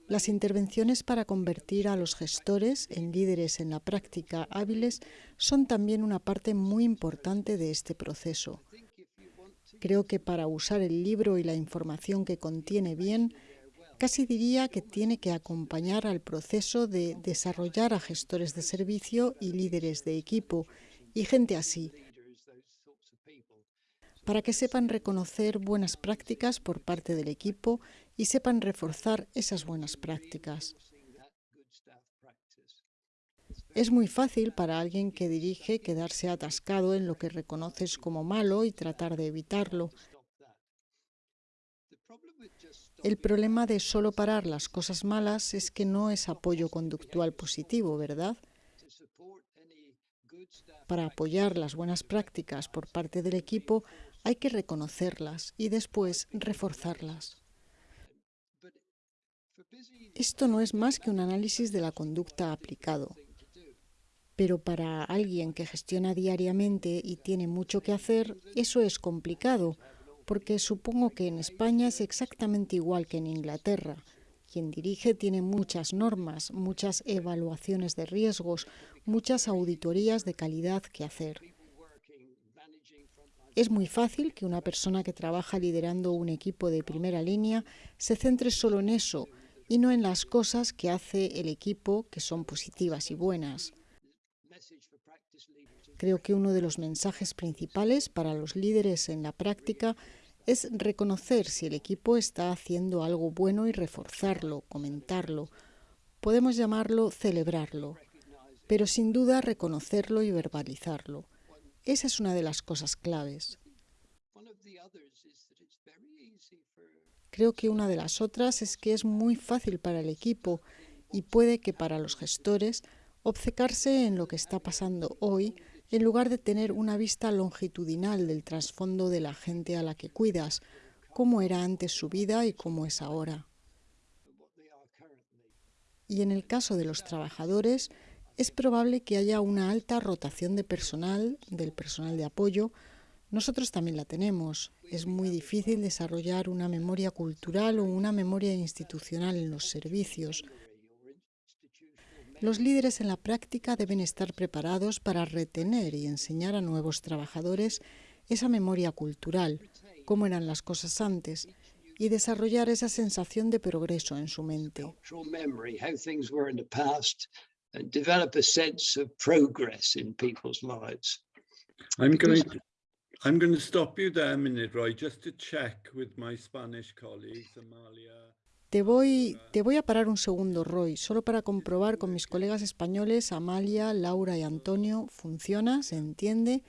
Las intervenciones para convertir a los gestores en líderes en la práctica hábiles son también una parte muy importante de este proceso. Creo que para usar el libro y la información que contiene bien, casi diría que tiene que acompañar al proceso de desarrollar a gestores de servicio y líderes de equipo y gente así, para que sepan reconocer buenas prácticas por parte del equipo y sepan reforzar esas buenas prácticas. Es muy fácil para alguien que dirige quedarse atascado en lo que reconoces como malo y tratar de evitarlo. El problema de solo parar las cosas malas es que no es apoyo conductual positivo, ¿verdad? Para apoyar las buenas prácticas por parte del equipo hay que reconocerlas y después reforzarlas. Esto no es más que un análisis de la conducta aplicado. Pero para alguien que gestiona diariamente y tiene mucho que hacer, eso es complicado, porque supongo que en España es exactamente igual que en Inglaterra. Quien dirige tiene muchas normas, muchas evaluaciones de riesgos, muchas auditorías de calidad que hacer. Es muy fácil que una persona que trabaja liderando un equipo de primera línea se centre solo en eso y no en las cosas que hace el equipo que son positivas y buenas. Creo que uno de los mensajes principales para los líderes en la práctica es reconocer si el equipo está haciendo algo bueno y reforzarlo, comentarlo. Podemos llamarlo celebrarlo, pero sin duda reconocerlo y verbalizarlo. Esa es una de las cosas claves. Creo que una de las otras es que es muy fácil para el equipo y puede que para los gestores obcecarse en lo que está pasando hoy en lugar de tener una vista longitudinal del trasfondo de la gente a la que cuidas, cómo era antes su vida y cómo es ahora. Y en el caso de los trabajadores, es probable que haya una alta rotación de personal, del personal de apoyo, nosotros también la tenemos. Es muy difícil desarrollar una memoria cultural o una memoria institucional en los servicios. Los líderes en la práctica deben estar preparados para retener y enseñar a nuevos trabajadores esa memoria cultural, cómo eran las cosas antes, y desarrollar esa sensación de progreso en su mente. I'm going to stop you there a minute, Roy, just to check with my Spanish colleagues, Amalia. Te voy, te voy a parar un segundo, Roy, solo para comprobar con mis colegas españoles, Amalia, Laura y Antonio, ¿funciona? ¿Se entiende?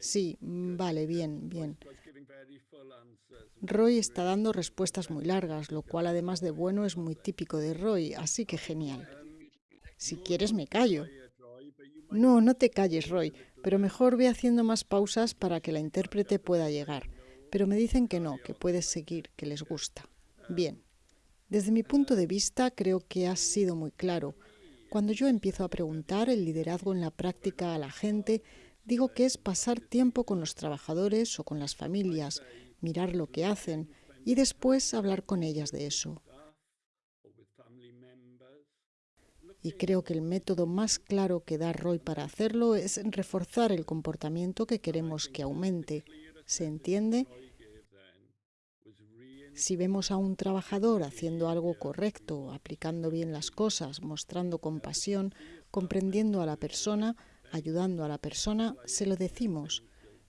Sí, mm, vale, bien, bien. Roy está dando respuestas muy largas, lo cual además de bueno es muy típico de Roy, así que genial. Si quieres me callo. No, no te calles, Roy, pero mejor ve haciendo más pausas para que la intérprete pueda llegar. Pero me dicen que no, que puedes seguir, que les gusta. Bien. Desde mi punto de vista, creo que has sido muy claro. Cuando yo empiezo a preguntar el liderazgo en la práctica a la gente, digo que es pasar tiempo con los trabajadores o con las familias, mirar lo que hacen y después hablar con ellas de eso. Y creo que el método más claro que da Roy para hacerlo es reforzar el comportamiento que queremos que aumente. ¿Se entiende? Si vemos a un trabajador haciendo algo correcto, aplicando bien las cosas, mostrando compasión, comprendiendo a la persona, ayudando a la persona, se lo decimos.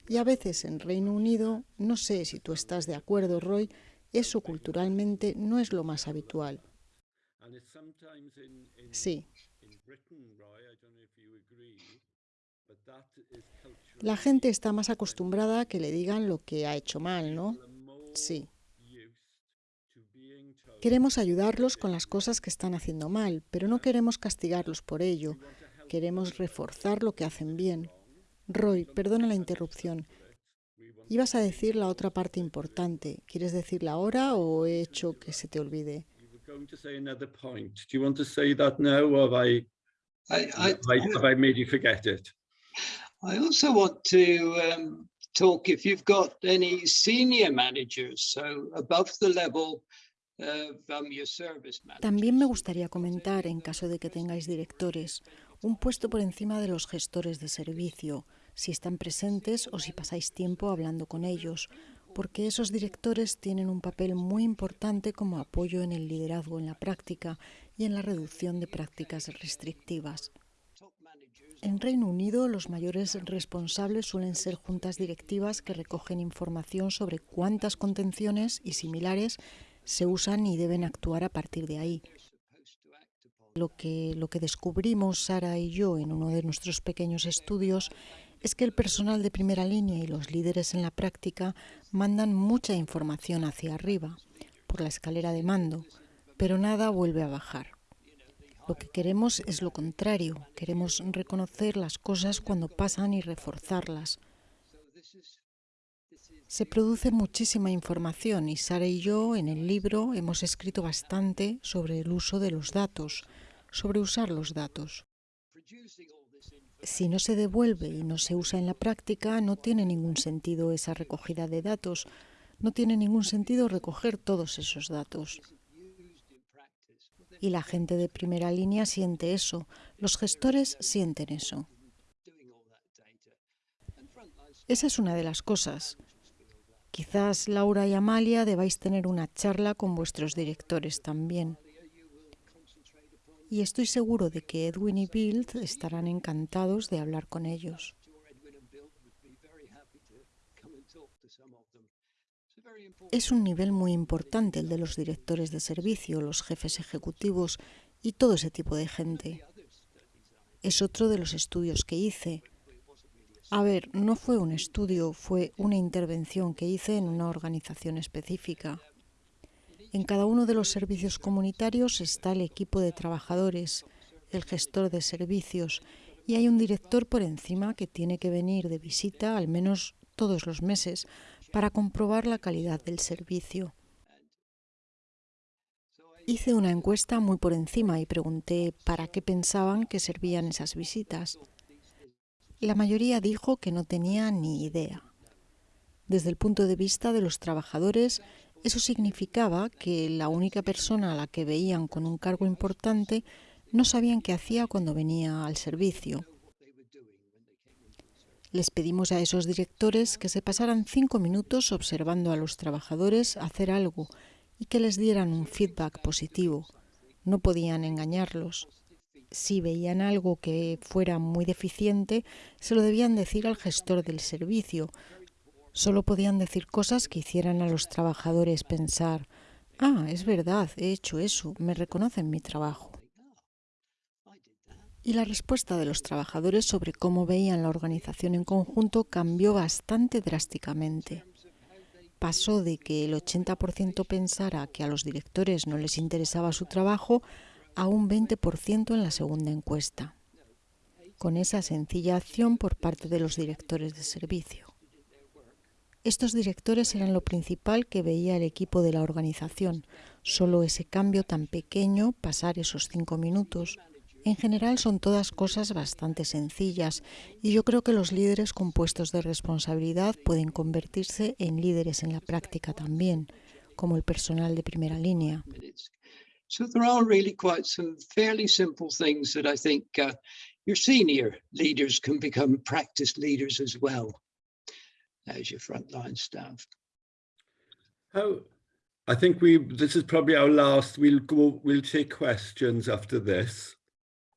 Y a veces en Reino Unido, no sé si tú estás de acuerdo, Roy, eso culturalmente no es lo más habitual. Sí. La gente está más acostumbrada a que le digan lo que ha hecho mal, ¿no? Sí. Queremos ayudarlos con las cosas que están haciendo mal, pero no queremos castigarlos por ello. Queremos reforzar lo que hacen bien. Roy, perdona la interrupción. Ibas a decir la otra parte importante. ¿Quieres decirla ahora o he hecho que se te olvide? I also want to um, talk if you've got any senior managers, so above the level también me gustaría comentar, en caso de que tengáis directores, un puesto por encima de los gestores de servicio, si están presentes o si pasáis tiempo hablando con ellos, porque esos directores tienen un papel muy importante como apoyo en el liderazgo en la práctica y en la reducción de prácticas restrictivas. En Reino Unido, los mayores responsables suelen ser juntas directivas que recogen información sobre cuántas contenciones y similares se usan y deben actuar a partir de ahí. Lo que, lo que descubrimos Sara y yo en uno de nuestros pequeños estudios es que el personal de primera línea y los líderes en la práctica mandan mucha información hacia arriba, por la escalera de mando, pero nada vuelve a bajar. Lo que queremos es lo contrario, queremos reconocer las cosas cuando pasan y reforzarlas. Se produce muchísima información y Sara y yo en el libro hemos escrito bastante sobre el uso de los datos, sobre usar los datos. Si no se devuelve y no se usa en la práctica, no tiene ningún sentido esa recogida de datos, no tiene ningún sentido recoger todos esos datos. Y la gente de primera línea siente eso, los gestores sienten eso. Esa es una de las cosas. Quizás Laura y Amalia debáis tener una charla con vuestros directores también. Y estoy seguro de que Edwin y Bill estarán encantados de hablar con ellos. Es un nivel muy importante el de los directores de servicio, los jefes ejecutivos y todo ese tipo de gente. Es otro de los estudios que hice a ver, no fue un estudio, fue una intervención que hice en una organización específica. En cada uno de los servicios comunitarios está el equipo de trabajadores, el gestor de servicios y hay un director por encima que tiene que venir de visita al menos todos los meses para comprobar la calidad del servicio. Hice una encuesta muy por encima y pregunté para qué pensaban que servían esas visitas. La mayoría dijo que no tenía ni idea. Desde el punto de vista de los trabajadores, eso significaba que la única persona a la que veían con un cargo importante no sabían qué hacía cuando venía al servicio. Les pedimos a esos directores que se pasaran cinco minutos observando a los trabajadores hacer algo y que les dieran un feedback positivo. No podían engañarlos si veían algo que fuera muy deficiente, se lo debían decir al gestor del servicio. Solo podían decir cosas que hicieran a los trabajadores pensar, Ah, es verdad, he hecho eso, me reconocen mi trabajo. Y la respuesta de los trabajadores sobre cómo veían la organización en conjunto cambió bastante drásticamente. Pasó de que el 80% pensara que a los directores no les interesaba su trabajo a un 20% en la segunda encuesta, con esa sencilla acción por parte de los directores de servicio. Estos directores eran lo principal que veía el equipo de la organización, solo ese cambio tan pequeño, pasar esos cinco minutos. En general son todas cosas bastante sencillas y yo creo que los líderes con puestos de responsabilidad pueden convertirse en líderes en la práctica también, como el personal de primera línea. So there are really quite some fairly simple things that I think uh, your senior leaders can become practice leaders as well as your frontline staff. How, I think we, this is probably our last, we'll go, we'll take questions after this,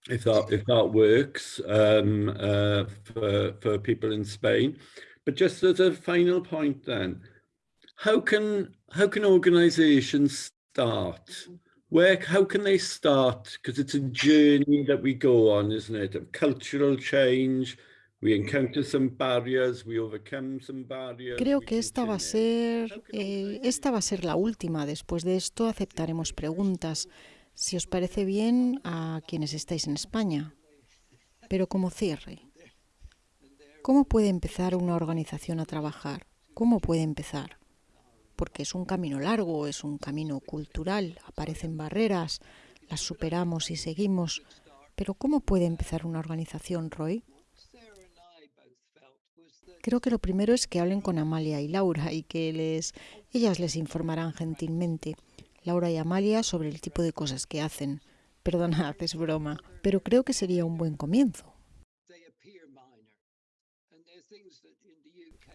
if that, if that works um, uh, for, for people in Spain. But just as a final point then, how can, how can organizations start? Where, how can they start? Because it's a journey that we go on, isn't it? Of cultural change, Creo que esta va a ser eh, esta va a ser la última. Después de esto aceptaremos preguntas, si os parece bien a quienes estáis en España. Pero como cierre, ¿cómo puede empezar una organización a trabajar? ¿Cómo puede empezar? Porque es un camino largo, es un camino cultural, aparecen barreras, las superamos y seguimos. Pero ¿cómo puede empezar una organización, Roy? Creo que lo primero es que hablen con Amalia y Laura y que les, ellas les informarán gentilmente, Laura y Amalia, sobre el tipo de cosas que hacen. Perdona, haces broma, pero creo que sería un buen comienzo.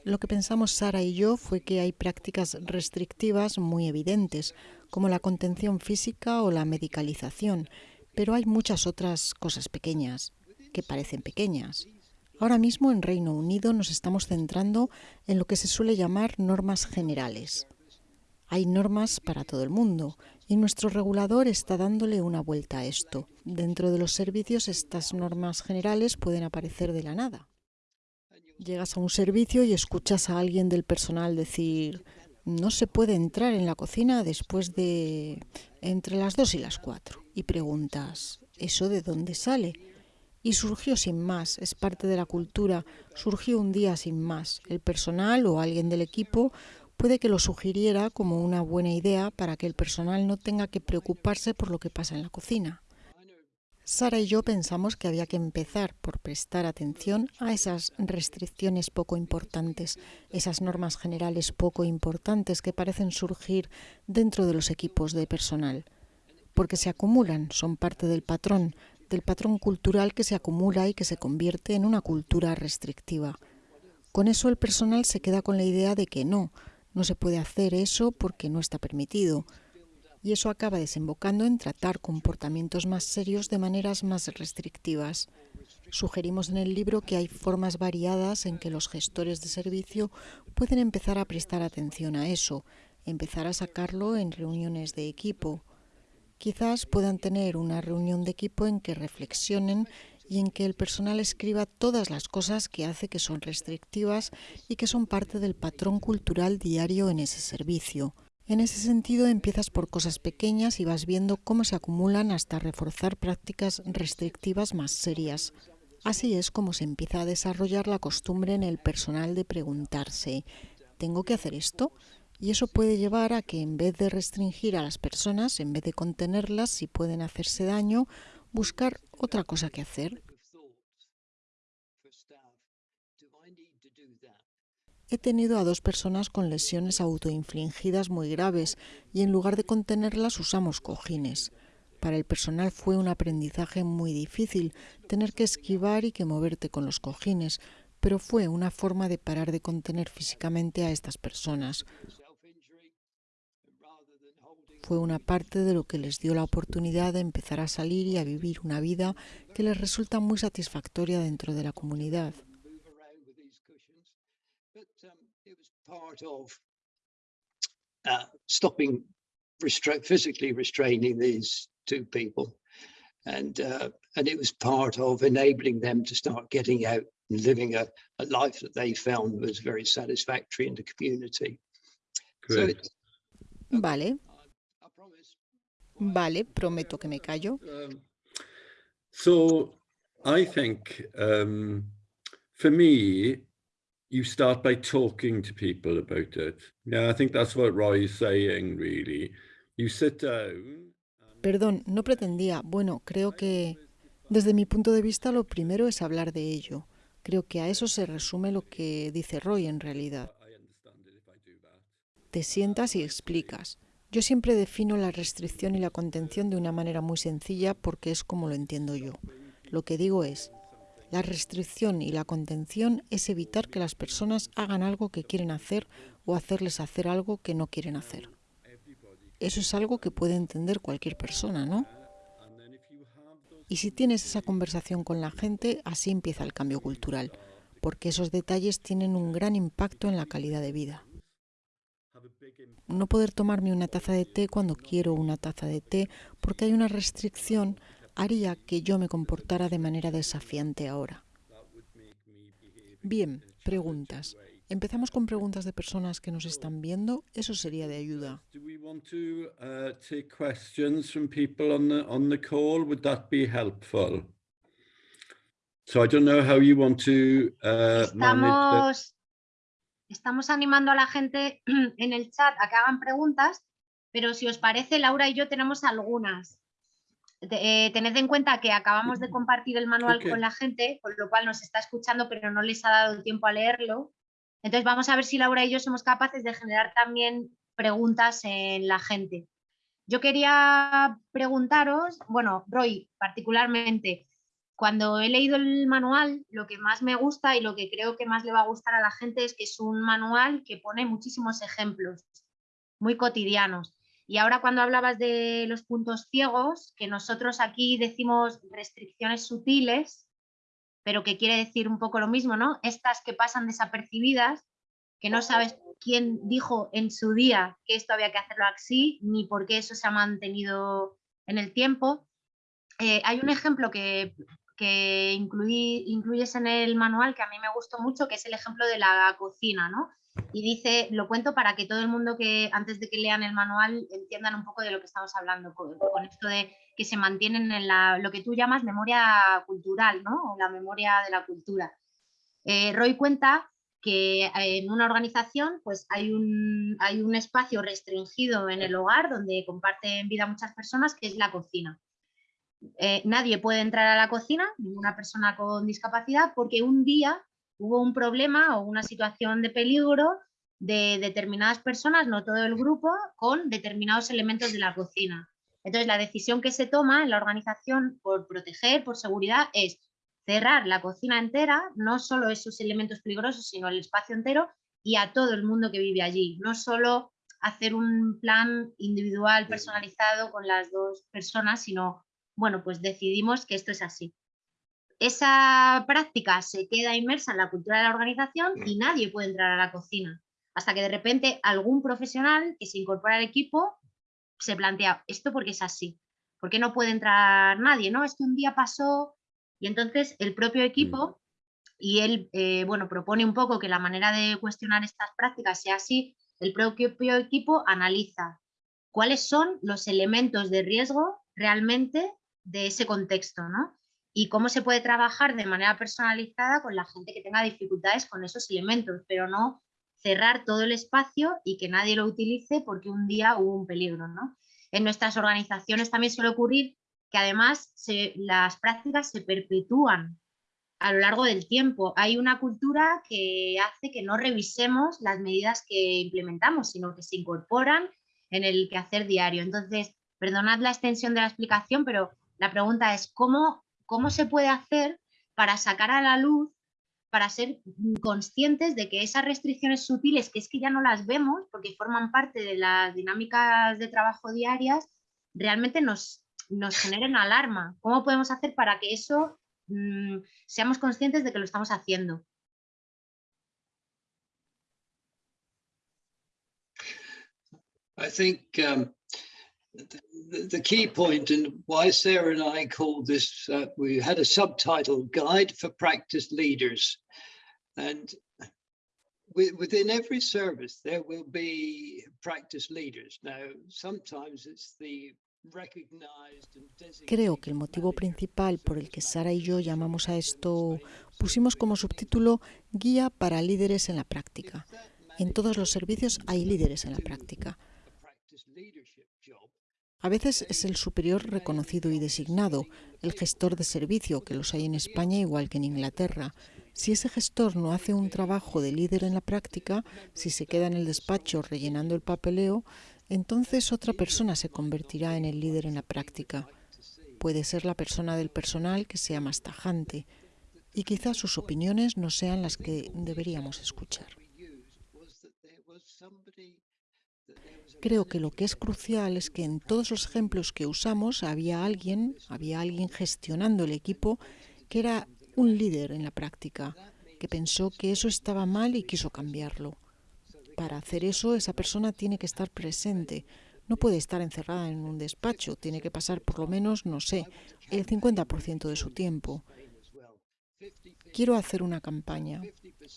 Lo que pensamos Sara y yo fue que hay prácticas restrictivas muy evidentes, como la contención física o la medicalización, pero hay muchas otras cosas pequeñas, que parecen pequeñas. Ahora mismo en Reino Unido nos estamos centrando en lo que se suele llamar normas generales. Hay normas para todo el mundo y nuestro regulador está dándole una vuelta a esto. Dentro de los servicios estas normas generales pueden aparecer de la nada. Llegas a un servicio y escuchas a alguien del personal decir no se puede entrar en la cocina después de entre las dos y las cuatro y preguntas ¿eso de dónde sale? Y surgió sin más, es parte de la cultura, surgió un día sin más. El personal o alguien del equipo puede que lo sugiriera como una buena idea para que el personal no tenga que preocuparse por lo que pasa en la cocina. Sara y yo pensamos que había que empezar por prestar atención a esas restricciones poco importantes, esas normas generales poco importantes que parecen surgir dentro de los equipos de personal, porque se acumulan, son parte del patrón, del patrón cultural que se acumula y que se convierte en una cultura restrictiva. Con eso el personal se queda con la idea de que no, no se puede hacer eso porque no está permitido. Y eso acaba desembocando en tratar comportamientos más serios de maneras más restrictivas. Sugerimos en el libro que hay formas variadas en que los gestores de servicio pueden empezar a prestar atención a eso, empezar a sacarlo en reuniones de equipo. Quizás puedan tener una reunión de equipo en que reflexionen y en que el personal escriba todas las cosas que hace que son restrictivas y que son parte del patrón cultural diario en ese servicio. En ese sentido, empiezas por cosas pequeñas y vas viendo cómo se acumulan hasta reforzar prácticas restrictivas más serias. Así es como se empieza a desarrollar la costumbre en el personal de preguntarse, ¿tengo que hacer esto? Y eso puede llevar a que en vez de restringir a las personas, en vez de contenerlas si pueden hacerse daño, buscar otra cosa que hacer. He tenido a dos personas con lesiones autoinfligidas muy graves y en lugar de contenerlas usamos cojines. Para el personal fue un aprendizaje muy difícil tener que esquivar y que moverte con los cojines, pero fue una forma de parar de contener físicamente a estas personas fue una parte de lo que les dio la oportunidad de empezar a salir y a vivir una vida que les resulta muy satisfactoria dentro de la comunidad. Part of uh, stopping restra physically restraining these two people. And, uh, and it was part of enabling them to start getting out and living a, a life that they found was very satisfactory in the community. So Great. it's, Vale, I promise. vale, prometo que me callo. Um, so I think um, for me, you start by talking to people about it. Yeah, I think that's what Roy is saying, really. You sit down. Perdón, no pretendía. Bueno, creo que desde mi punto de vista lo primero es hablar de ello. Creo que a eso se resume lo que dice Roy en realidad. Te sientas y explicas. Yo siempre defino la restricción y la contención de una manera muy sencilla porque es como lo entiendo yo. Lo que digo es, la restricción y la contención es evitar que las personas hagan algo que quieren hacer o hacerles hacer algo que no quieren hacer. Eso es algo que puede entender cualquier persona, ¿no? Y si tienes esa conversación con la gente, así empieza el cambio cultural, porque esos detalles tienen un gran impacto en la calidad de vida. No poder tomarme una taza de té cuando quiero una taza de té porque hay una restricción haría que yo me comportara de manera desafiante ahora. Bien, preguntas. Empezamos con preguntas de personas que nos están viendo. Eso sería de ayuda. Uh, take questions from people on the on the call? Would that be helpful? So I don't know how you want to manage Estamos, estamos animando a la gente en el chat a que hagan preguntas, pero si os parece, Laura y yo tenemos algunas. Eh, tened en cuenta que acabamos de compartir el manual con la gente, con lo cual nos está escuchando, pero no les ha dado tiempo a leerlo. Entonces vamos a ver si Laura y yo somos capaces de generar también preguntas en la gente. Yo quería preguntaros, bueno, Roy, particularmente, cuando he leído el manual, lo que más me gusta y lo que creo que más le va a gustar a la gente es que es un manual que pone muchísimos ejemplos muy cotidianos. Y ahora cuando hablabas de los puntos ciegos, que nosotros aquí decimos restricciones sutiles, pero que quiere decir un poco lo mismo, ¿no? Estas que pasan desapercibidas, que no sabes quién dijo en su día que esto había que hacerlo así, ni por qué eso se ha mantenido en el tiempo. Eh, hay un ejemplo que, que incluí- incluyes en el manual que a mí me gustó mucho, que es el ejemplo de la cocina, ¿no? Y dice, lo cuento para que todo el mundo que antes de que lean el manual entiendan un poco de lo que estamos hablando, con, esto de que se mantienen en la, lo que tú llamas memoria cultural, ¿no? O la memoria de la cultura. Eh, Roy cuenta que eh, en una organización pues hay un, hay un espacio restringido en el hogar donde comparten vida muchas personas, que es la cocina. Eh, nadie puede entrar a la cocina, ninguna persona con discapacidad, porque un día hubo un problema o una situación de peligro de determinadas personas, no todo el grupo, con determinados elementos de la cocina. Entonces, la decisión que se toma en la organización por proteger, por seguridad, es cerrar la cocina entera, no solo esos elementos peligrosos, sino el espacio entero y a todo el mundo que vive allí. No solo hacer un plan individual, personalizado con las dos personas, sino, bueno, pues decidimos que esto es así. Esa práctica se queda inmersa en la cultura de la organización y nadie puede entrar a la cocina. Hasta que de repente algún profesional que se incorpora al equipo se plantea, ¿esto porque es así? ¿Por qué no puede entrar nadie? No, es que un día pasó y entonces el propio equipo, y él, eh, bueno, propone un poco que la manera de cuestionar estas prácticas sea así, el propio equipo analiza cuáles son los elementos de riesgo realmente de ese contexto, ¿no? Y cómo se puede trabajar de manera personalizada con la gente que tenga dificultades con esos elementos, pero no cerrar todo el espacio y que nadie lo utilice porque un día hubo un peligro, ¿no? En nuestras organizaciones también suele ocurrir que además se, las prácticas se perpetúan a lo largo del tiempo. Hay una cultura que hace que no revisemos las medidas que implementamos, sino que se incorporan en el quehacer diario. Entonces, perdonad la extensión de la explicación, pero la pregunta es ¿cómo, cómo se puede hacer para sacar a la luz, para ser conscientes de que esas restricciones sutiles, que es que ya no las vemos porque forman parte de las dinámicas de trabajo diarias, realmente nos, nos generen alarma? ¿Cómo podemos hacer para que eso mmm, seamos conscientes de que lo estamos haciendo? I think um, the, the key point and why Sarah and I called this, uh, we had a subtitle, Guide for Practice Leaders. And within every service, there will be practice leaders. Now, sometimes it's the Creo que el motivo principal por el que Sara y yo llamamos a esto, pusimos como subtítulo Guía para líderes en la práctica. En todos los servicios hay líderes en la práctica. A veces es el superior reconocido y designado, el gestor de servicio, que los hay en España igual que en Inglaterra. Si ese gestor no hace un trabajo de líder en la práctica, si se queda en el despacho rellenando el papeleo, entonces otra persona se convertirá en el líder en la práctica. Puede ser la persona del personal que sea más tajante y quizás sus opiniones no sean las que deberíamos escuchar. Creo que lo que es crucial es que en todos los ejemplos que usamos había alguien, había alguien gestionando el equipo que era un líder en la práctica, que pensó que eso estaba mal y quiso cambiarlo. Para hacer eso, esa persona tiene que estar presente. No puede estar encerrada en un despacho, tiene que pasar por lo menos, no sé, el 50% de su tiempo. Quiero hacer una campaña.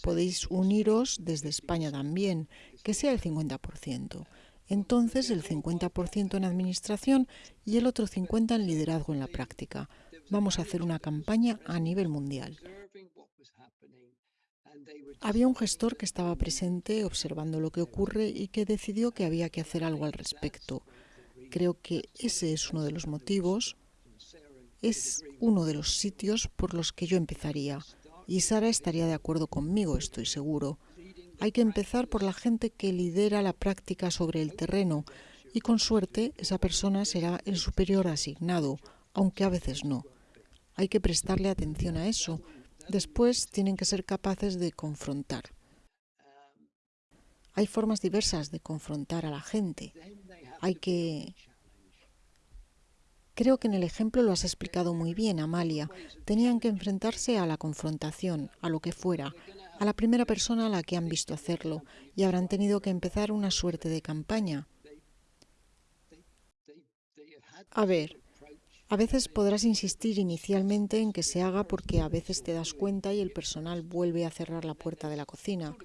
Podéis uniros desde España también, que sea el 50% entonces el 50% en administración y el otro 50% en liderazgo en la práctica. Vamos a hacer una campaña a nivel mundial. Había un gestor que estaba presente observando lo que ocurre y que decidió que había que hacer algo al respecto. Creo que ese es uno de los motivos, es uno de los sitios por los que yo empezaría. Y Sara estaría de acuerdo conmigo, estoy seguro. Hay que empezar por la gente que lidera la práctica sobre el terreno y con suerte esa persona será el superior asignado, aunque a veces no. Hay que prestarle atención a eso. Después tienen que ser capaces de confrontar. Hay formas diversas de confrontar a la gente. Hay que Creo que en el ejemplo lo has explicado muy bien, Amalia. Tenían que enfrentarse a la confrontación, a lo que fuera, a la primera persona a la que han visto hacerlo, y habrán tenido que empezar una suerte de campaña. A ver, a veces podrás insistir inicialmente en que se haga porque a veces te das cuenta y el personal vuelve a cerrar la puerta de la cocina.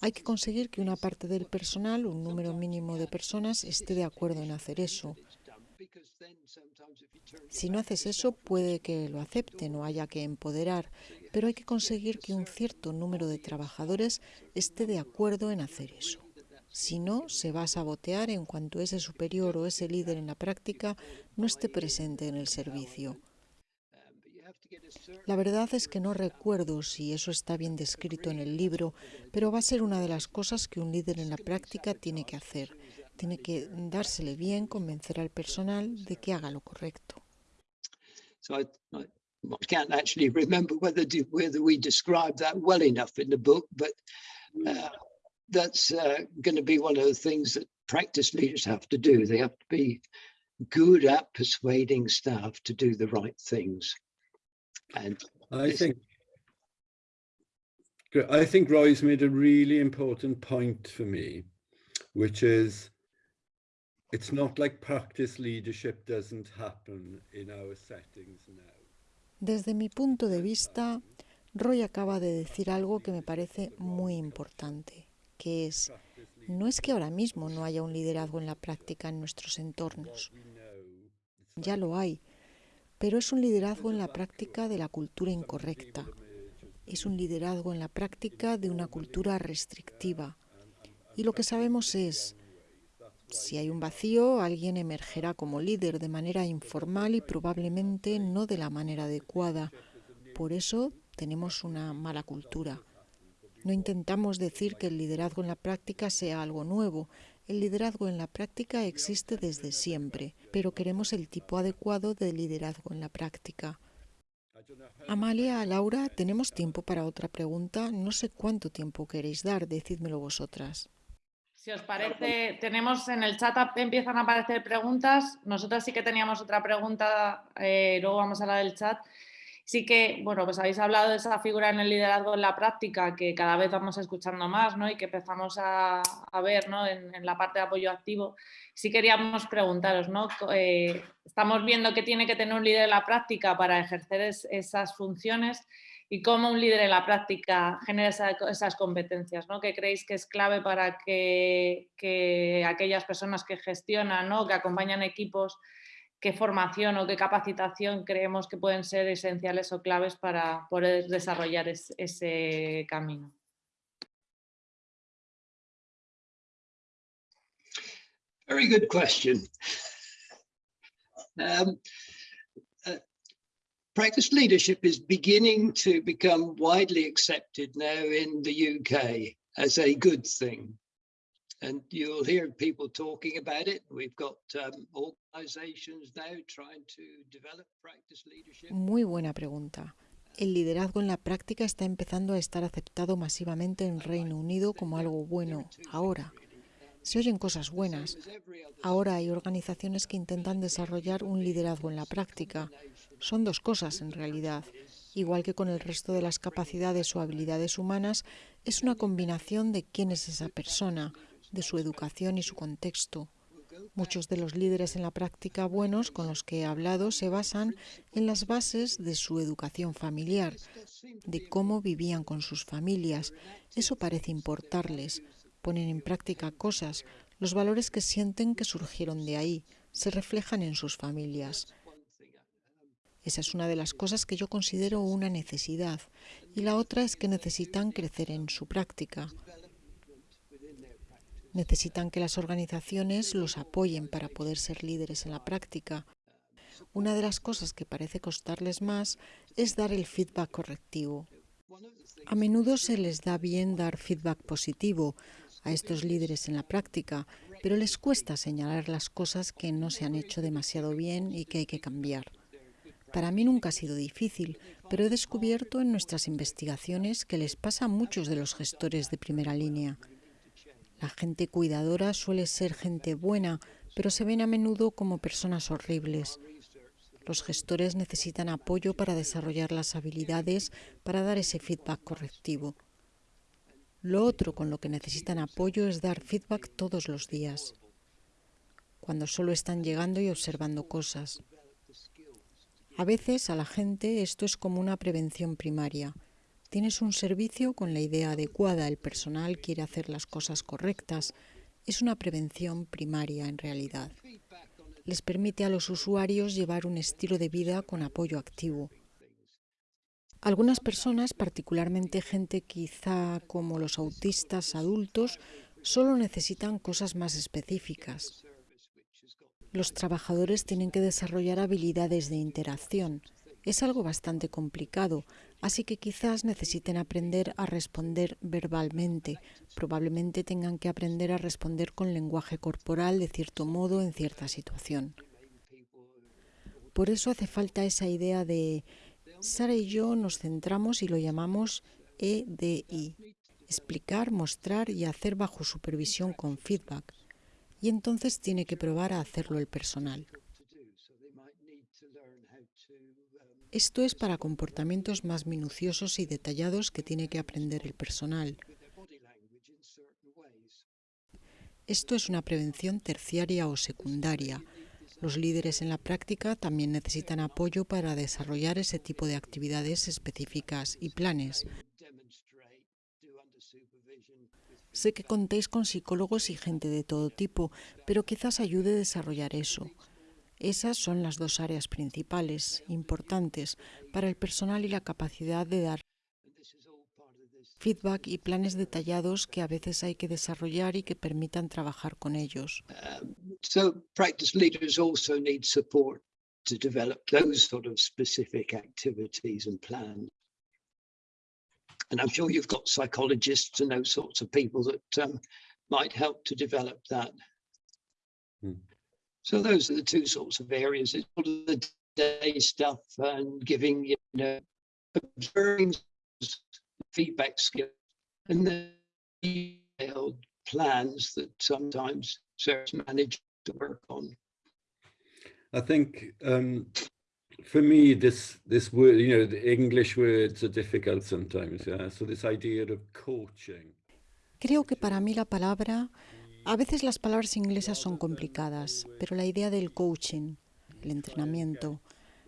Hay que conseguir que una parte del personal, un número mínimo de personas, esté de acuerdo en hacer eso. Si no haces eso, puede que lo acepten o haya que empoderar, pero hay que conseguir que un cierto número de trabajadores esté de acuerdo en hacer eso. Si no, se va a sabotear en cuanto ese superior o ese líder en la práctica no esté presente en el servicio. La verdad es que no recuerdo si eso está bien descrito en el libro, pero va a ser una de las cosas que un líder en la práctica tiene que hacer. Tiene que dársele bien, convencer al personal de que haga lo correcto. So I, I, I can't actually remember whether, do, whether we described that well enough in the book, but uh, that's uh, going to be one of the things that practice leaders have to do. They have to be good at persuading staff to do the right things. And I think I think Roy's made a really important point for me, which is it's not like practice leadership doesn't happen in our settings now. Desde mi punto de vista, Roy acaba de decir algo que me parece muy importante, que es, no es que ahora mismo no haya un liderazgo en la práctica en nuestros entornos. Ya lo hay, pero es un liderazgo en la práctica de la cultura incorrecta. Es un liderazgo en la práctica de una cultura restrictiva. Y lo que sabemos es, si hay un vacío, alguien emergerá como líder de manera informal y probablemente no de la manera adecuada. Por eso tenemos una mala cultura. No intentamos decir que el liderazgo en la práctica sea algo nuevo, el liderazgo en la práctica existe desde siempre, pero queremos el tipo adecuado de liderazgo en la práctica. Amalia, Laura, tenemos tiempo para otra pregunta. No sé cuánto tiempo queréis dar, decídmelo vosotras. Si os parece, tenemos en el chat empiezan a aparecer preguntas. Nosotras sí que teníamos otra pregunta, eh, luego vamos a la del chat. Sí que, bueno, pues habéis hablado de esa figura en el liderazgo en la práctica que cada vez vamos escuchando más, ¿no? Y que empezamos a, ver, ¿no? En, la parte de apoyo activo. Sí queríamos preguntaros, ¿no? Eh, estamos viendo que tiene que tener un líder en la práctica para ejercer esas funciones y cómo un líder en la práctica genera esas competencias, ¿no? Que creéis que es clave para que, que aquellas personas que gestionan, ¿no? Que acompañan equipos qué formación o qué capacitación creemos que pueden ser esenciales o claves para poder desarrollar ese camino. Very good question. Um, practice leadership is beginning to become widely accepted now in the UK as a good thing. and you'll hear people talking about it. We've got um, organizations now trying to develop practice leadership. Muy buena pregunta. El liderazgo en la práctica está empezando a estar aceptado masivamente en Reino Unido como algo bueno ahora. Se oyen cosas buenas. Ahora hay organizaciones que intentan desarrollar un liderazgo en la práctica. Son dos cosas en realidad. Igual que con el resto de las capacidades o habilidades humanas, es una combinación de quién es esa persona, de su educación y su contexto. Muchos de los líderes en la práctica buenos con los que he hablado se basan en las bases de su educación familiar, de cómo vivían con sus familias. Eso parece importarles. Ponen en práctica cosas, los valores que sienten que surgieron de ahí, se reflejan en sus familias. Esa es una de las cosas que yo considero una necesidad. Y la otra es que necesitan crecer en su práctica. Necesitan que las organizaciones los apoyen para poder ser líderes en la práctica. Una de las cosas que parece costarles más es dar el feedback correctivo. A menudo se les da bien dar feedback positivo a estos líderes en la práctica, pero les cuesta señalar las cosas que no se han hecho demasiado bien y que hay que cambiar. Para mí nunca ha sido difícil, pero he descubierto en nuestras investigaciones que les pasa a muchos de los gestores de primera línea. La gente cuidadora suele ser gente buena, pero se ven a menudo como personas horribles. Los gestores necesitan apoyo para desarrollar las habilidades para dar ese feedback correctivo. Lo otro con lo que necesitan apoyo es dar feedback todos los días, cuando solo están llegando y observando cosas. A veces a la gente esto es como una prevención primaria. Tienes un servicio con la idea adecuada, el personal quiere hacer las cosas correctas. Es una prevención primaria en realidad. Les permite a los usuarios llevar un estilo de vida con apoyo activo. Algunas personas, particularmente gente quizá como los autistas adultos, solo necesitan cosas más específicas. Los trabajadores tienen que desarrollar habilidades de interacción. Es algo bastante complicado, Así que quizás necesiten aprender a responder verbalmente. Probablemente tengan que aprender a responder con lenguaje corporal de cierto modo en cierta situación. Por eso hace falta esa idea de Sara y yo nos centramos y lo llamamos EDI. Explicar, mostrar y hacer bajo supervisión con feedback. Y entonces tiene que probar a hacerlo el personal. Esto es para comportamientos más minuciosos y detallados que tiene que aprender el personal. Esto es una prevención terciaria o secundaria. Los líderes en la práctica también necesitan apoyo para desarrollar ese tipo de actividades específicas y planes. Sé que contéis con psicólogos y gente de todo tipo, pero quizás ayude a desarrollar eso. Esas son las dos áreas principales, importantes, para el personal y la capacidad de dar feedback y planes detallados que a veces hay que desarrollar y que permitan trabajar con ellos. Um, so practice leaders also need support to develop those sort of specific activities and plans. And I'm sure you've got psychologists and those sorts of people that um, might help to develop that. Hmm. So those are the two sorts of areas. It's all the day stuff and giving, you know, observing feedback skills and the detailed plans that sometimes service manage to work on. I think um, for me, this this word, you know, the English words are difficult sometimes. Yeah. So this idea of coaching. Creo que para mí la palabra, a veces las palabras inglesas son complicadas, pero la idea del coaching, el entrenamiento,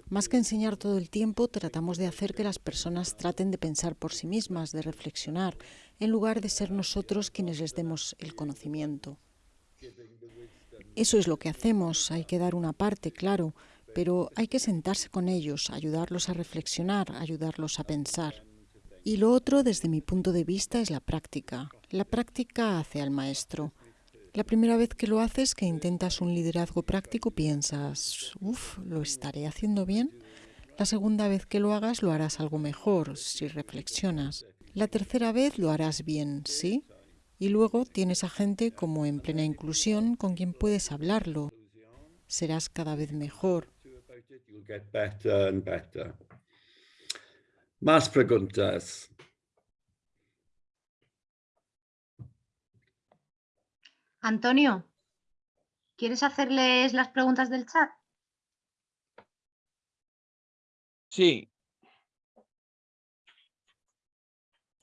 más que enseñar todo el tiempo, tratamos de hacer que las personas traten de pensar por sí mismas, de reflexionar, en lugar de ser nosotros quienes les demos el conocimiento. Eso es lo que hacemos, hay que dar una parte, claro, pero hay que sentarse con ellos, ayudarlos a reflexionar, ayudarlos a pensar. Y lo otro, desde mi punto de vista, es la práctica. La práctica hace al maestro. La primera vez que lo haces, que intentas un liderazgo práctico, piensas, uff, ¿lo estaré haciendo bien? La segunda vez que lo hagas, lo harás algo mejor, si reflexionas. La tercera vez lo harás bien, ¿sí? Y luego tienes a gente como en plena inclusión con quien puedes hablarlo. Serás cada vez mejor. Más preguntas. Antonio, ¿quieres hacerles las preguntas del chat? Sí.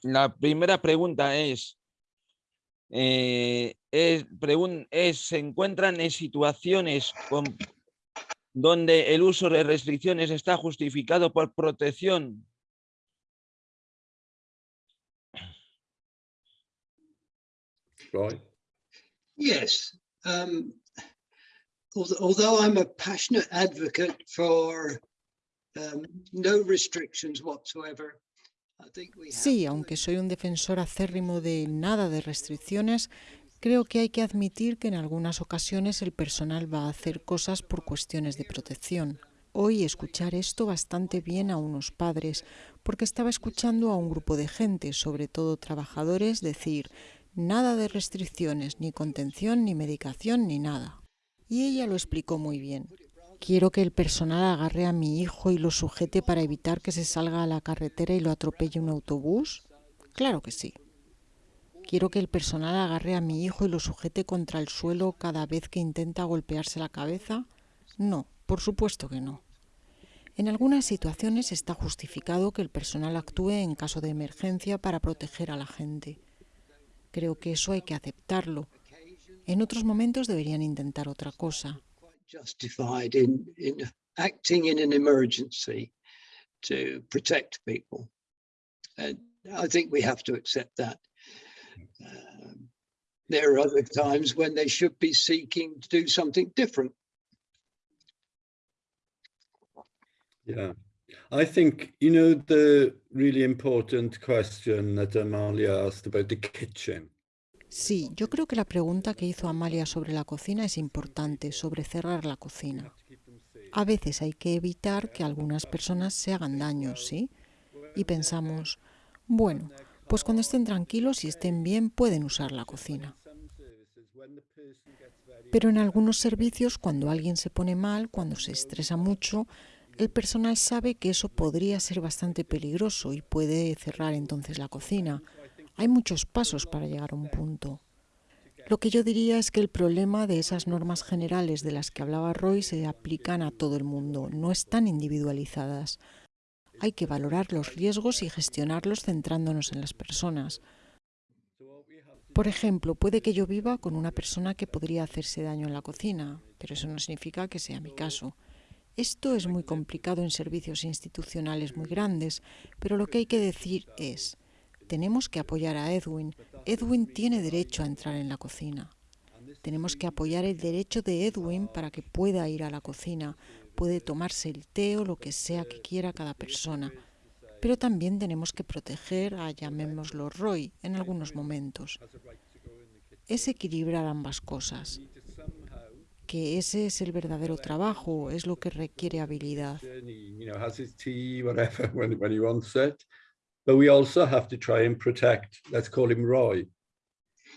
La primera pregunta es, eh, es, ¿se encuentran en situaciones donde el uso de restricciones está justificado por protección Right. Yes. Um, although I'm a passionate advocate for um, no restrictions whatsoever, Sí, aunque soy un defensor acérrimo de nada de restricciones, creo que hay que admitir que en algunas ocasiones el personal va a hacer cosas por cuestiones de protección. Hoy escuchar esto bastante bien a unos padres, porque estaba escuchando a un grupo de gente, sobre todo trabajadores, decir Nada de restricciones, ni contención, ni medicación, ni nada. Y ella lo explicó muy bien. Quiero que el personal agarre a mi hijo y lo sujete para evitar que se salga a la carretera y lo atropelle un autobús. Claro que sí. Quiero que el personal agarre a mi hijo y lo sujete contra el suelo cada vez que intenta golpearse la cabeza. No, por supuesto que no. En algunas situaciones está justificado que el personal actúe en caso de emergencia para proteger a la gente. Creo que eso hay que aceptarlo. En otros momentos deberían intentar otra cosa. Justified in, in acting in an emergency to protect people. I think we have to accept that. Um, there are other times when they should be seeking to do something different. Yeah. I think, you know, the really important question that Amalia asked about the kitchen. Sí, yo creo que la pregunta que hizo Amalia sobre la cocina es importante, sobre cerrar la cocina. A veces hay que evitar que algunas personas se hagan daño, ¿sí? Y pensamos, bueno, pues cuando estén tranquilos y estén bien pueden usar la cocina. Pero en algunos servicios, cuando alguien se pone mal, cuando se estresa mucho, el personal sabe que eso podría ser bastante peligroso y puede cerrar entonces la cocina. Hay muchos pasos para llegar a un punto. Lo que yo diría es que el problema de esas normas generales de las que hablaba Roy se aplican a todo el mundo, no están individualizadas. Hay que valorar los riesgos y gestionarlos centrándonos en las personas. Por ejemplo, puede que yo viva con una persona que podría hacerse daño en la cocina, pero eso no significa que sea mi caso. Esto es muy complicado en servicios institucionales muy grandes, pero lo que hay que decir es, tenemos que apoyar a Edwin. Edwin tiene derecho a entrar en la cocina. Tenemos que apoyar el derecho de Edwin para que pueda ir a la cocina, puede tomarse el té o lo que sea que quiera cada persona. Pero también tenemos que proteger a, llamémoslo Roy, en algunos momentos. Es equilibrar ambas cosas que ese es el verdadero trabajo, es lo que requiere habilidad. But we also have to try and protect, let's call him Roy,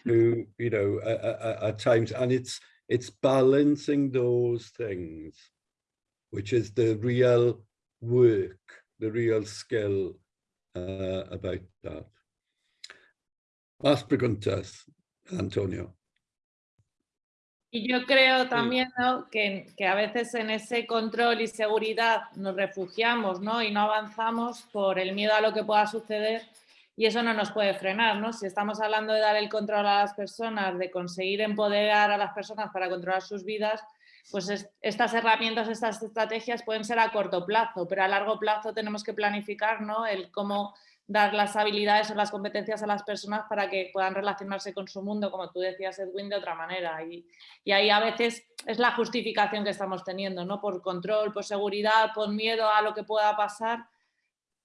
who, you know, at times, and it's it's balancing those things, which is the real work, the real skill uh, about that. Más preguntas, Antonio. Y yo creo también que, que, a veces en ese control y seguridad nos refugiamos ¿no? y no avanzamos por el miedo a lo que pueda suceder y eso no nos puede frenar. ¿no? Si estamos hablando de dar el control a las personas, de conseguir empoderar a las personas para controlar sus vidas, pues estas herramientas, estas estrategias pueden ser a corto plazo, pero a largo plazo tenemos que planificar ¿no? el cómo dar las habilidades o las competencias a las personas para que puedan relacionarse con su mundo, como tú decías, Edwin, de otra manera. Y, y, ahí a veces es la justificación que estamos teniendo, ¿no? Por control, por seguridad, por miedo a lo que pueda pasar,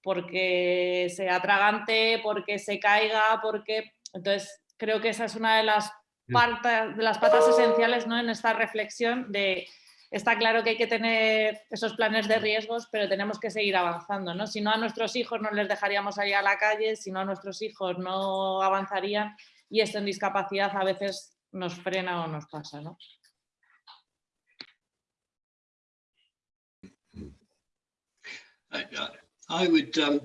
porque sea tragante, porque se caiga, porque... Entonces, creo que esa es una de las, partes, de las patas esenciales ¿no? en esta reflexión de está claro que hay que tener esos planes de riesgos, pero tenemos que seguir avanzando, ¿no? Si no a nuestros hijos no les dejaríamos salir a la calle, si no a nuestros hijos no avanzarían y esto en discapacidad a veces nos frena o nos pasa, ¿no? I would um,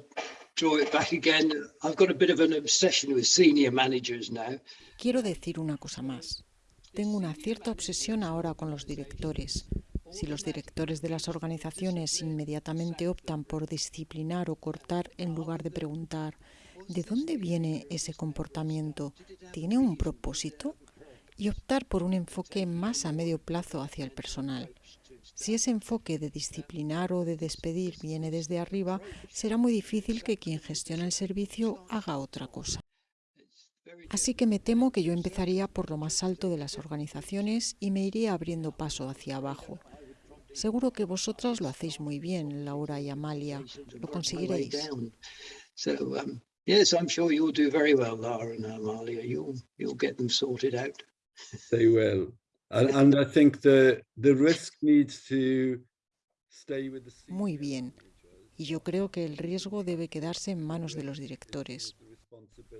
draw it back again. I've got a bit of an obsession with senior managers now. Quiero decir una cosa más. Tengo una cierta obsesión ahora con los directores. Si los directores de las organizaciones inmediatamente optan por disciplinar o cortar en lugar de preguntar, ¿de dónde viene ese comportamiento? ¿Tiene un propósito? Y optar por un enfoque más a medio plazo hacia el personal. Si ese enfoque de disciplinar o de despedir viene desde arriba, será muy difícil que quien gestiona el servicio haga otra cosa. Así que me temo que yo empezaría por lo más alto de las organizaciones y me iría abriendo paso hacia abajo. Seguro que vosotras lo hacéis muy bien, Laura y Amalia. Lo conseguiréis. Yes, I'm sure you'll do very well, Laura and Amalia. You'll you'll get them sorted out. They will. And, and I think the the risk needs to stay with the Muy bien. Y yo creo que el riesgo debe quedarse en manos de los directores.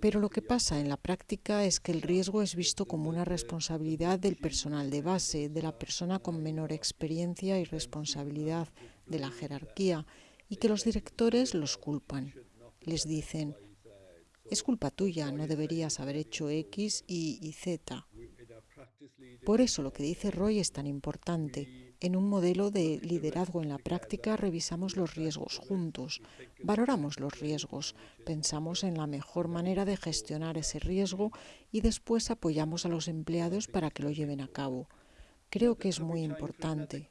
Pero lo que pasa en la práctica es que el riesgo es visto como una responsabilidad del personal de base, de la persona con menor experiencia y responsabilidad de la jerarquía, y que los directores los culpan. Les dicen, es culpa tuya, no deberías haber hecho X, Y y Z. Por eso lo que dice Roy es tan importante. En un modelo de liderazgo en la práctica revisamos los riesgos juntos, valoramos los riesgos, pensamos en la mejor manera de gestionar ese riesgo y después apoyamos a los empleados para que lo lleven a cabo. Creo que es muy importante.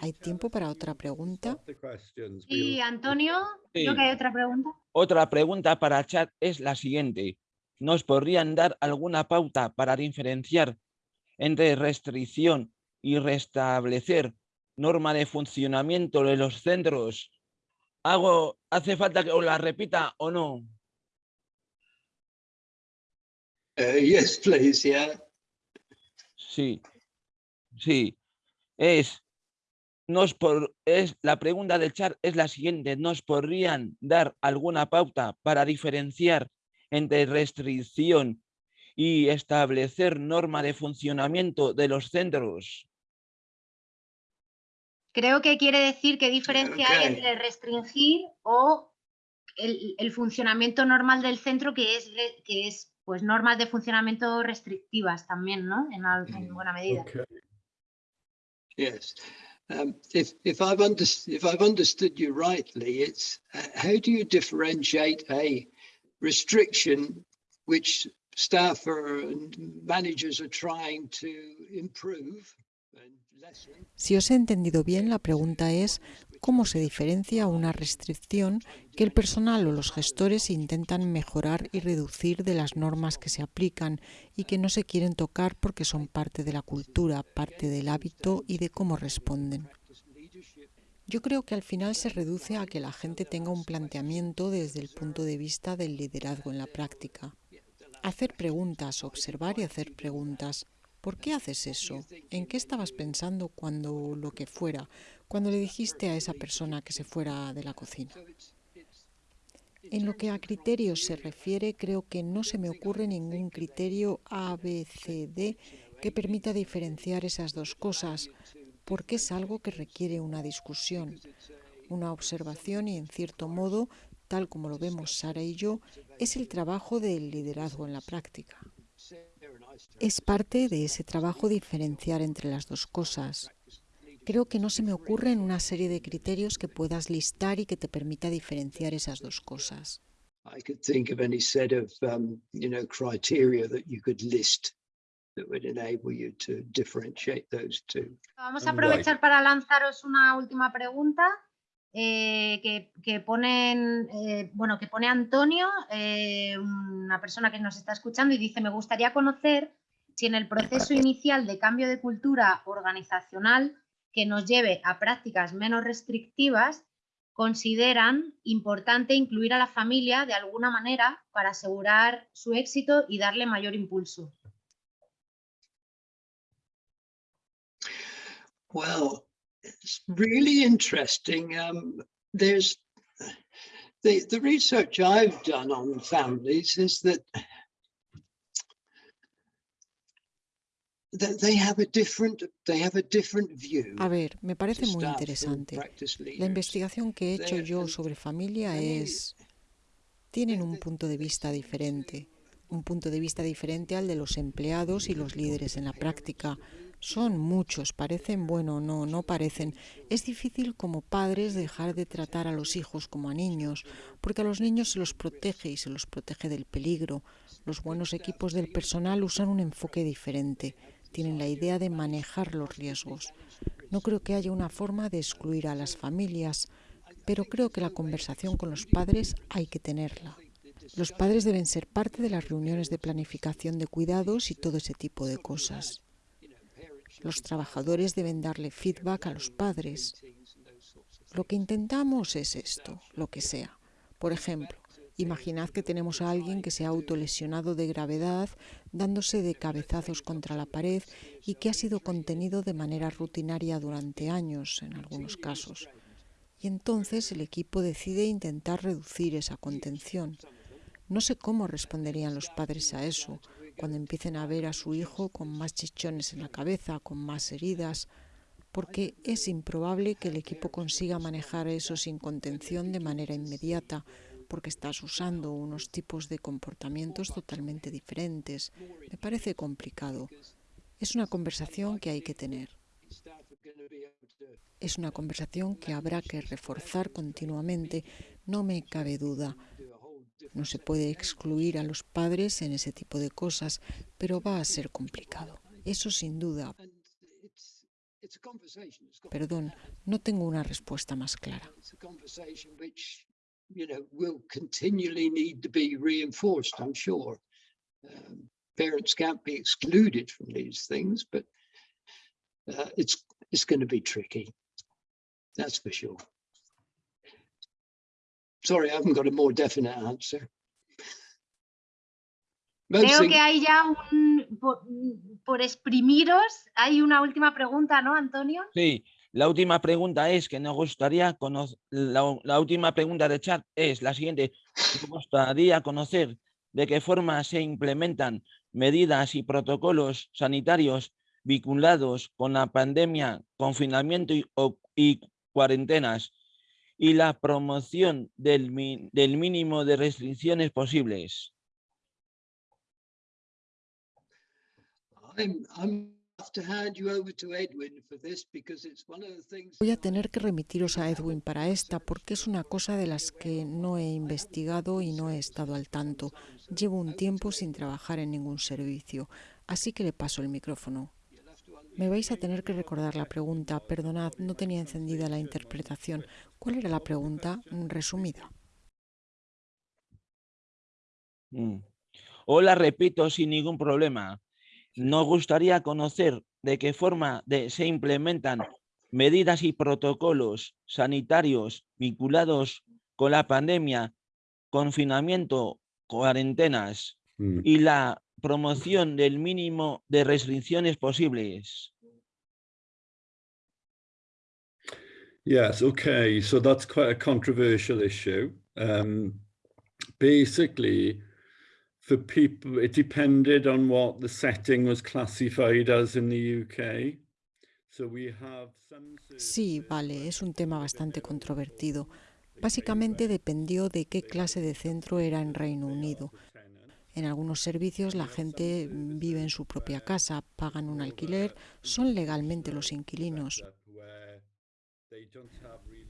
¿Hay tiempo para otra pregunta? Sí, Antonio, creo que hay otra pregunta. Otra pregunta para chat es la siguiente. ¿Nos podrían dar alguna pauta para diferenciar entre restricción y restablecer norma de funcionamiento de los centros. ¿Hago, ¿Hace falta que os la repita o no? Uh, yes, please, yeah. Sí, sí. Es, nos por, es, la pregunta del chat es la siguiente. ¿Nos podrían dar alguna pauta para diferenciar entre restricción y establecer norma de funcionamiento de los centros. Creo que quiere decir qué diferencia hay entre restringir o el, funcionamiento normal del centro, que es, que es pues normas de funcionamiento restrictivas también, ¿no? En, en mm, buena medida. Okay. Yes. Um, if, if, I've if I've understood you rightly, it's uh, how do you differentiate a restriction which staff and managers are trying to improve si os he entendido bien, la pregunta es cómo se diferencia una restricción que el personal o los gestores intentan mejorar y reducir de las normas que se aplican y que no se quieren tocar porque son parte de la cultura, parte del hábito y de cómo responden. Yo creo que al final se reduce a que la gente tenga un planteamiento desde el punto de vista del liderazgo en la práctica. Hacer preguntas, observar y hacer preguntas. ¿Por qué haces eso? ¿En qué estabas pensando cuando lo que fuera, cuando le dijiste a esa persona que se fuera de la cocina? En lo que a criterios se refiere, creo que no se me ocurre ningún criterio A, B, C, D que permita diferenciar esas dos cosas, porque es algo que requiere una discusión, una observación y, en cierto modo, tal como lo vemos Sara y yo, es el trabajo del liderazgo en la práctica. Es parte de ese trabajo diferenciar entre las dos cosas. Creo que no se me ocurren una serie de criterios que puedas listar y que te permita diferenciar esas dos cosas. I could think of any set of, you know, criteria that you could list that would enable you to differentiate those two. Vamos a aprovechar para lanzaros una última pregunta eh, que, que, ponen, eh, bueno, que pone Antonio, eh, una persona que nos está escuchando y dice, me gustaría conocer si en el proceso inicial de cambio de cultura organizacional que nos lleve a prácticas menos restrictivas, consideran importante incluir a la familia de alguna manera para asegurar su éxito y darle mayor impulso. Well, it's really interesting. Um, there's the, the research I've done on families is that A ver, me parece muy interesante. La investigación que he hecho yo sobre familia es... Tienen un punto de vista diferente, un punto de vista diferente al de los empleados y los líderes en la práctica. Son muchos, parecen, bueno, no, no parecen. Es difícil como padres dejar de tratar a los hijos como a niños, porque a los niños se los protege y se los protege del peligro. Los buenos equipos del personal usan un enfoque diferente tienen la idea de manejar los riesgos. No creo que haya una forma de excluir a las familias, pero creo que la conversación con los padres hay que tenerla. Los padres deben ser parte de las reuniones de planificación de cuidados y todo ese tipo de cosas. Los trabajadores deben darle feedback a los padres. Lo que intentamos es esto, lo que sea. Por ejemplo, Imaginad que tenemos a alguien que se ha autolesionado de gravedad dándose de cabezazos contra la pared y que ha sido contenido de manera rutinaria durante años en algunos casos. Y entonces el equipo decide intentar reducir esa contención. No sé cómo responderían los padres a eso cuando empiecen a ver a su hijo con más chichones en la cabeza, con más heridas, porque es improbable que el equipo consiga manejar eso sin contención de manera inmediata porque estás usando unos tipos de comportamientos totalmente diferentes. Me parece complicado. Es una conversación que hay que tener. Es una conversación que habrá que reforzar continuamente, no me cabe duda. No se puede excluir a los padres en ese tipo de cosas, pero va a ser complicado. Eso sin duda. Perdón, no tengo una respuesta más clara. you know, will continually need to be reinforced, I'm sure. Parents can't be excluded from these things, but uh, it's going to be tricky. That's for sure. Sorry, I haven't got a more definite answer. Creo que hay ya un, por, por, exprimiros, hay una última pregunta, ¿no, Antonio? Sí, La última pregunta es que nos gustaría conocer, la, última pregunta de chat es la siguiente. Nos gustaría conocer de qué forma se implementan medidas y protocolos sanitarios vinculados con la pandemia, confinamiento y, cuarentenas y la promoción del, del mínimo de restricciones posibles. Voy a tener que remitiros a Edwin para esta porque es una cosa de las que no he investigado y no he estado al tanto. Llevo un tiempo sin trabajar en ningún servicio, así que le paso el micrófono. Me vais a tener que recordar la pregunta. Perdonad, no tenía encendida la interpretación. ¿Cuál era la pregunta? Resumida. Mm. Repito sin ningún problema. Nos gustaría conocer de qué forma se implementan medidas y protocolos sanitarios vinculados con la pandemia, confinamiento, cuarentenas mm. y la promoción del mínimo de restricciones posibles. Yes, okay, so that's quite a controversial issue. Um, basically, for people, it depended on what the setting was classified as in the UK. So we have some... Sí, vale, es un tema bastante controvertido. Básicamente dependió de qué clase de centro era en Reino Unido. En algunos servicios la gente vive en su propia casa, pagan un alquiler, son legalmente los inquilinos.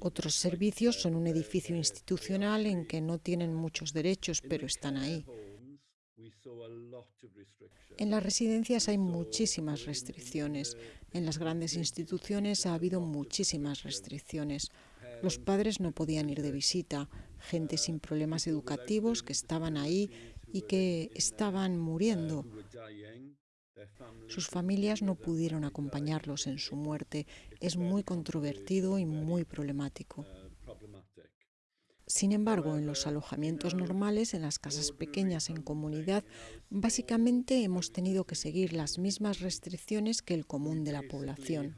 Otros servicios son un edificio institucional en que no tienen muchos derechos, pero están ahí. En las residencias hay muchísimas restricciones. En las grandes instituciones ha habido muchísimas restricciones. Los padres no podían ir de visita, gente sin problemas educativos que estaban ahí y que estaban muriendo. Sus familias no pudieron acompañarlos en su muerte. Es muy controvertido y muy problemático. Sin embargo, en los alojamientos normales, en las casas pequeñas en comunidad, básicamente hemos tenido que seguir las mismas restricciones que el común de la población.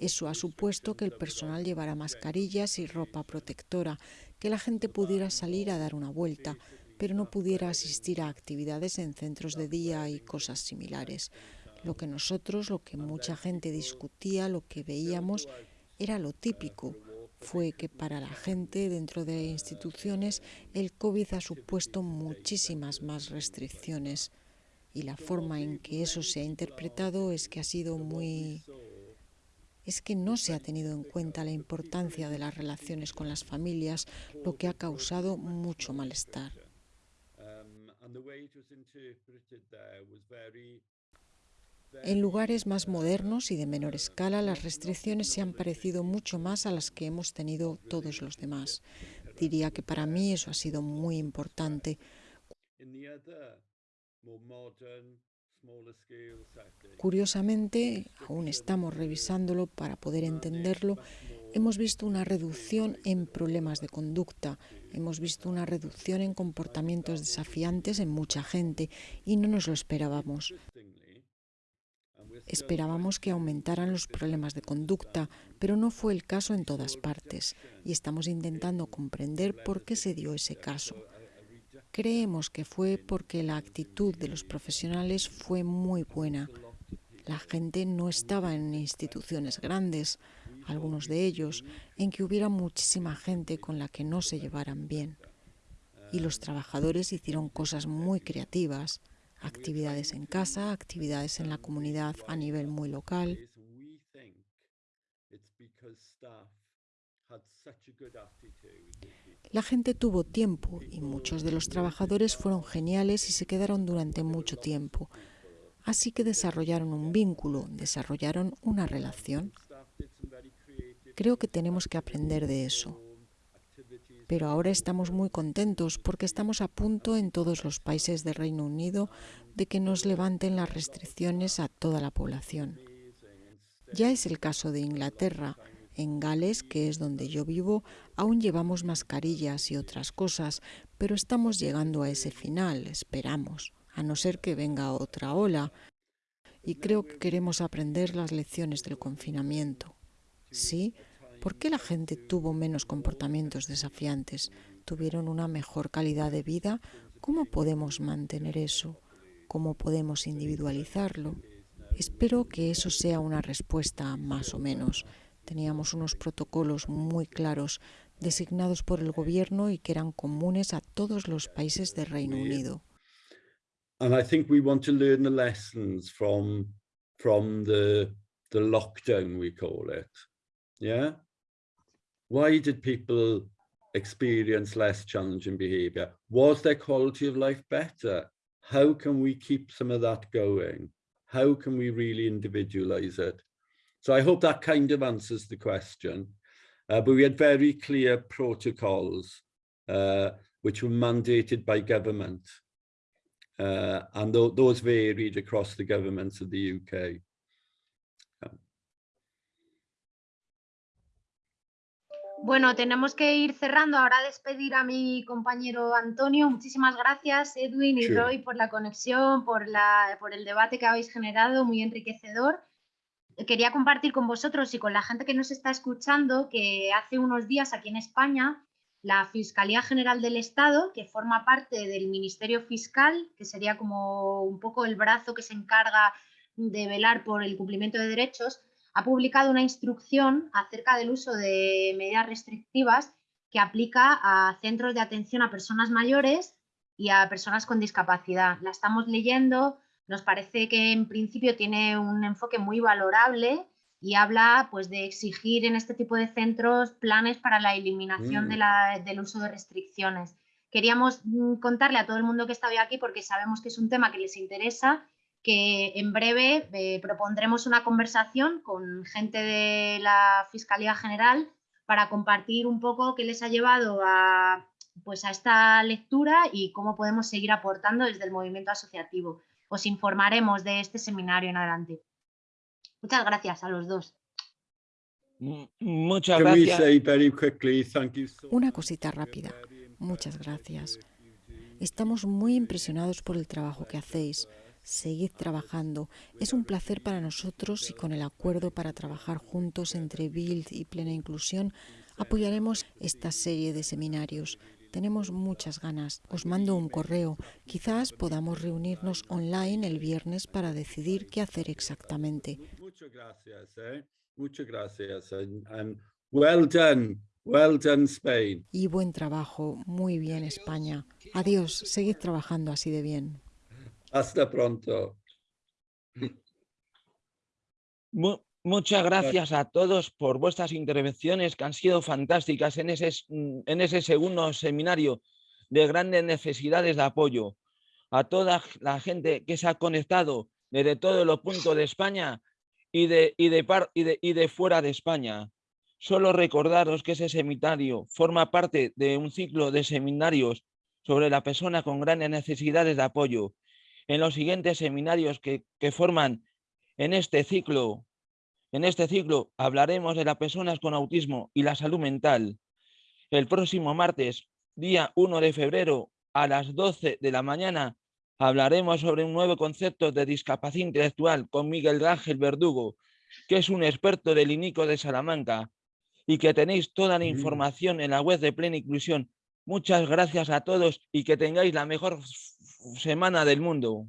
Eso ha supuesto que el personal llevara mascarillas y ropa protectora, que la gente pudiera salir a dar una vuelta, pero no pudiera asistir a actividades en centros de día y cosas similares. Lo que nosotros, lo que mucha gente discutía, lo que veíamos, era lo típico. Fue que para la gente dentro de instituciones el COVID ha supuesto muchísimas más restricciones y la forma en que eso se ha interpretado es que ha sido muy es que no se ha tenido en cuenta la importancia de las relaciones con las familias, lo que ha causado mucho malestar. En lugares más modernos y de menor escala, las restricciones se han parecido mucho más a las que hemos tenido todos los demás. Diría que para mí eso ha sido muy importante. Curiosamente, aún estamos revisándolo para poder entenderlo, hemos visto una reducción en problemas de conducta, hemos visto una reducción en comportamientos desafiantes en mucha gente y no nos lo esperábamos. Esperábamos que aumentaran los problemas de conducta, pero no fue el caso en todas partes y estamos intentando comprender por qué se dio ese caso. Creemos que fue porque la actitud de los profesionales fue muy buena. La gente no estaba en instituciones grandes, algunos de ellos, en que hubiera muchísima gente con la que no se llevaran bien. Y los trabajadores hicieron cosas muy creativas, actividades en casa, actividades en la comunidad a nivel muy local. La gente tuvo tiempo y muchos de los trabajadores fueron geniales y se quedaron durante mucho tiempo. Así que desarrollaron un vínculo, desarrollaron una relación. Creo que tenemos que aprender de eso. Pero ahora estamos muy contentos porque estamos a punto en todos los países del Reino Unido de que nos levanten las restricciones a toda la población. Ya es el caso de Inglaterra, en Gales, que es donde yo vivo, aún llevamos mascarillas y otras cosas, pero estamos llegando a ese final, esperamos, a no ser que venga otra ola. Y creo que queremos aprender las lecciones del confinamiento. Sí, ¿por qué la gente tuvo menos comportamientos desafiantes? ¿Tuvieron una mejor calidad de vida? ¿Cómo podemos mantener eso? ¿Cómo podemos individualizarlo? Espero que eso sea una respuesta más o menos. Teníamos unos protocolos muy claros designados por el gobierno y que eran comunes a todos los países del Reino Unido. And I think we want to learn the lessons from from the the lockdown we call it. Yeah. Why did people experience less challenging behavior? Was their quality of life better? How can we keep some of that going? How can we really individualize it? So I hope that kind of answers the question. Uh, but we had very clear protocols uh, which were mandated by government. Uh, and th those varied across the governments of the UK. Bueno, tenemos que ir cerrando. Ahora despedir a mi compañero Antonio. Muchísimas gracias, Edwin y sure. Roy, por la conexión, por, la, por el debate que habéis generado, muy enriquecedor quería compartir con vosotros y con la gente que nos está escuchando que hace unos días aquí en España la Fiscalía General del Estado, que forma parte del Ministerio Fiscal, que sería como un poco el brazo que se encarga de velar por el cumplimiento de derechos, ha publicado una instrucción acerca del uso de medidas restrictivas que aplica a centros de atención a personas mayores y a personas con discapacidad. La estamos leyendo, nos parece que en principio tiene un enfoque muy valorable y habla pues, de exigir en este tipo de centros planes para la eliminación de Mm. del uso de restricciones. Queríamos mm, contarle a todo el mundo que está hoy aquí porque sabemos que es un tema que les interesa, que en breve eh, propondremos una conversación con gente de la Fiscalía General para compartir un poco qué les ha llevado a, pues, a esta lectura y cómo podemos seguir aportando desde el movimiento asociativo. Os informaremos de este seminario en adelante. Muchas gracias a los dos. Muchas gracias. Una much cosita rápida. very Muchas gracias. work you do. Estamos muy impresionados por el trabajo que hacéis. Seguid trabajando. Es un placer para nosotros y con el acuerdo para trabajar juntos entre Build y Plena Inclusión apoyaremos esta serie de seminarios. Tenemos muchas ganas. Os mando un correo. Quizás podamos reunirnos online el viernes para decidir qué hacer exactamente. Muchas gracias, eh? Muchas gracias. And, and well done. Well done, Spain. Y buen trabajo. Muy bien, España. Adiós. Seguid trabajando así de bien. Hasta pronto. Muchas gracias a todos por vuestras intervenciones que han sido fantásticas en ese, mm, en ese segundo seminario de grandes necesidades de apoyo. A toda la gente que se ha conectado desde todos los puntos de España y de, y de, par- y de, y de fuera de España. Solo recordaros que ese seminario forma parte de un ciclo de seminarios sobre la persona con grandes necesidades de apoyo. En los siguientes seminarios que, que forman en este ciclo, en este ciclo hablaremos de las personas con autismo y la salud mental. El próximo martes, día 1 de febrero, a las 12 de la mañana, hablaremos sobre un nuevo concepto de discapacidad intelectual con Miguel Ángel Verdugo, que es un experto del INICO de Salamanca y que tenéis toda la Mm. información en la web de Plena Inclusión. Muchas gracias a todos y que tengáis la mejor semana del mundo.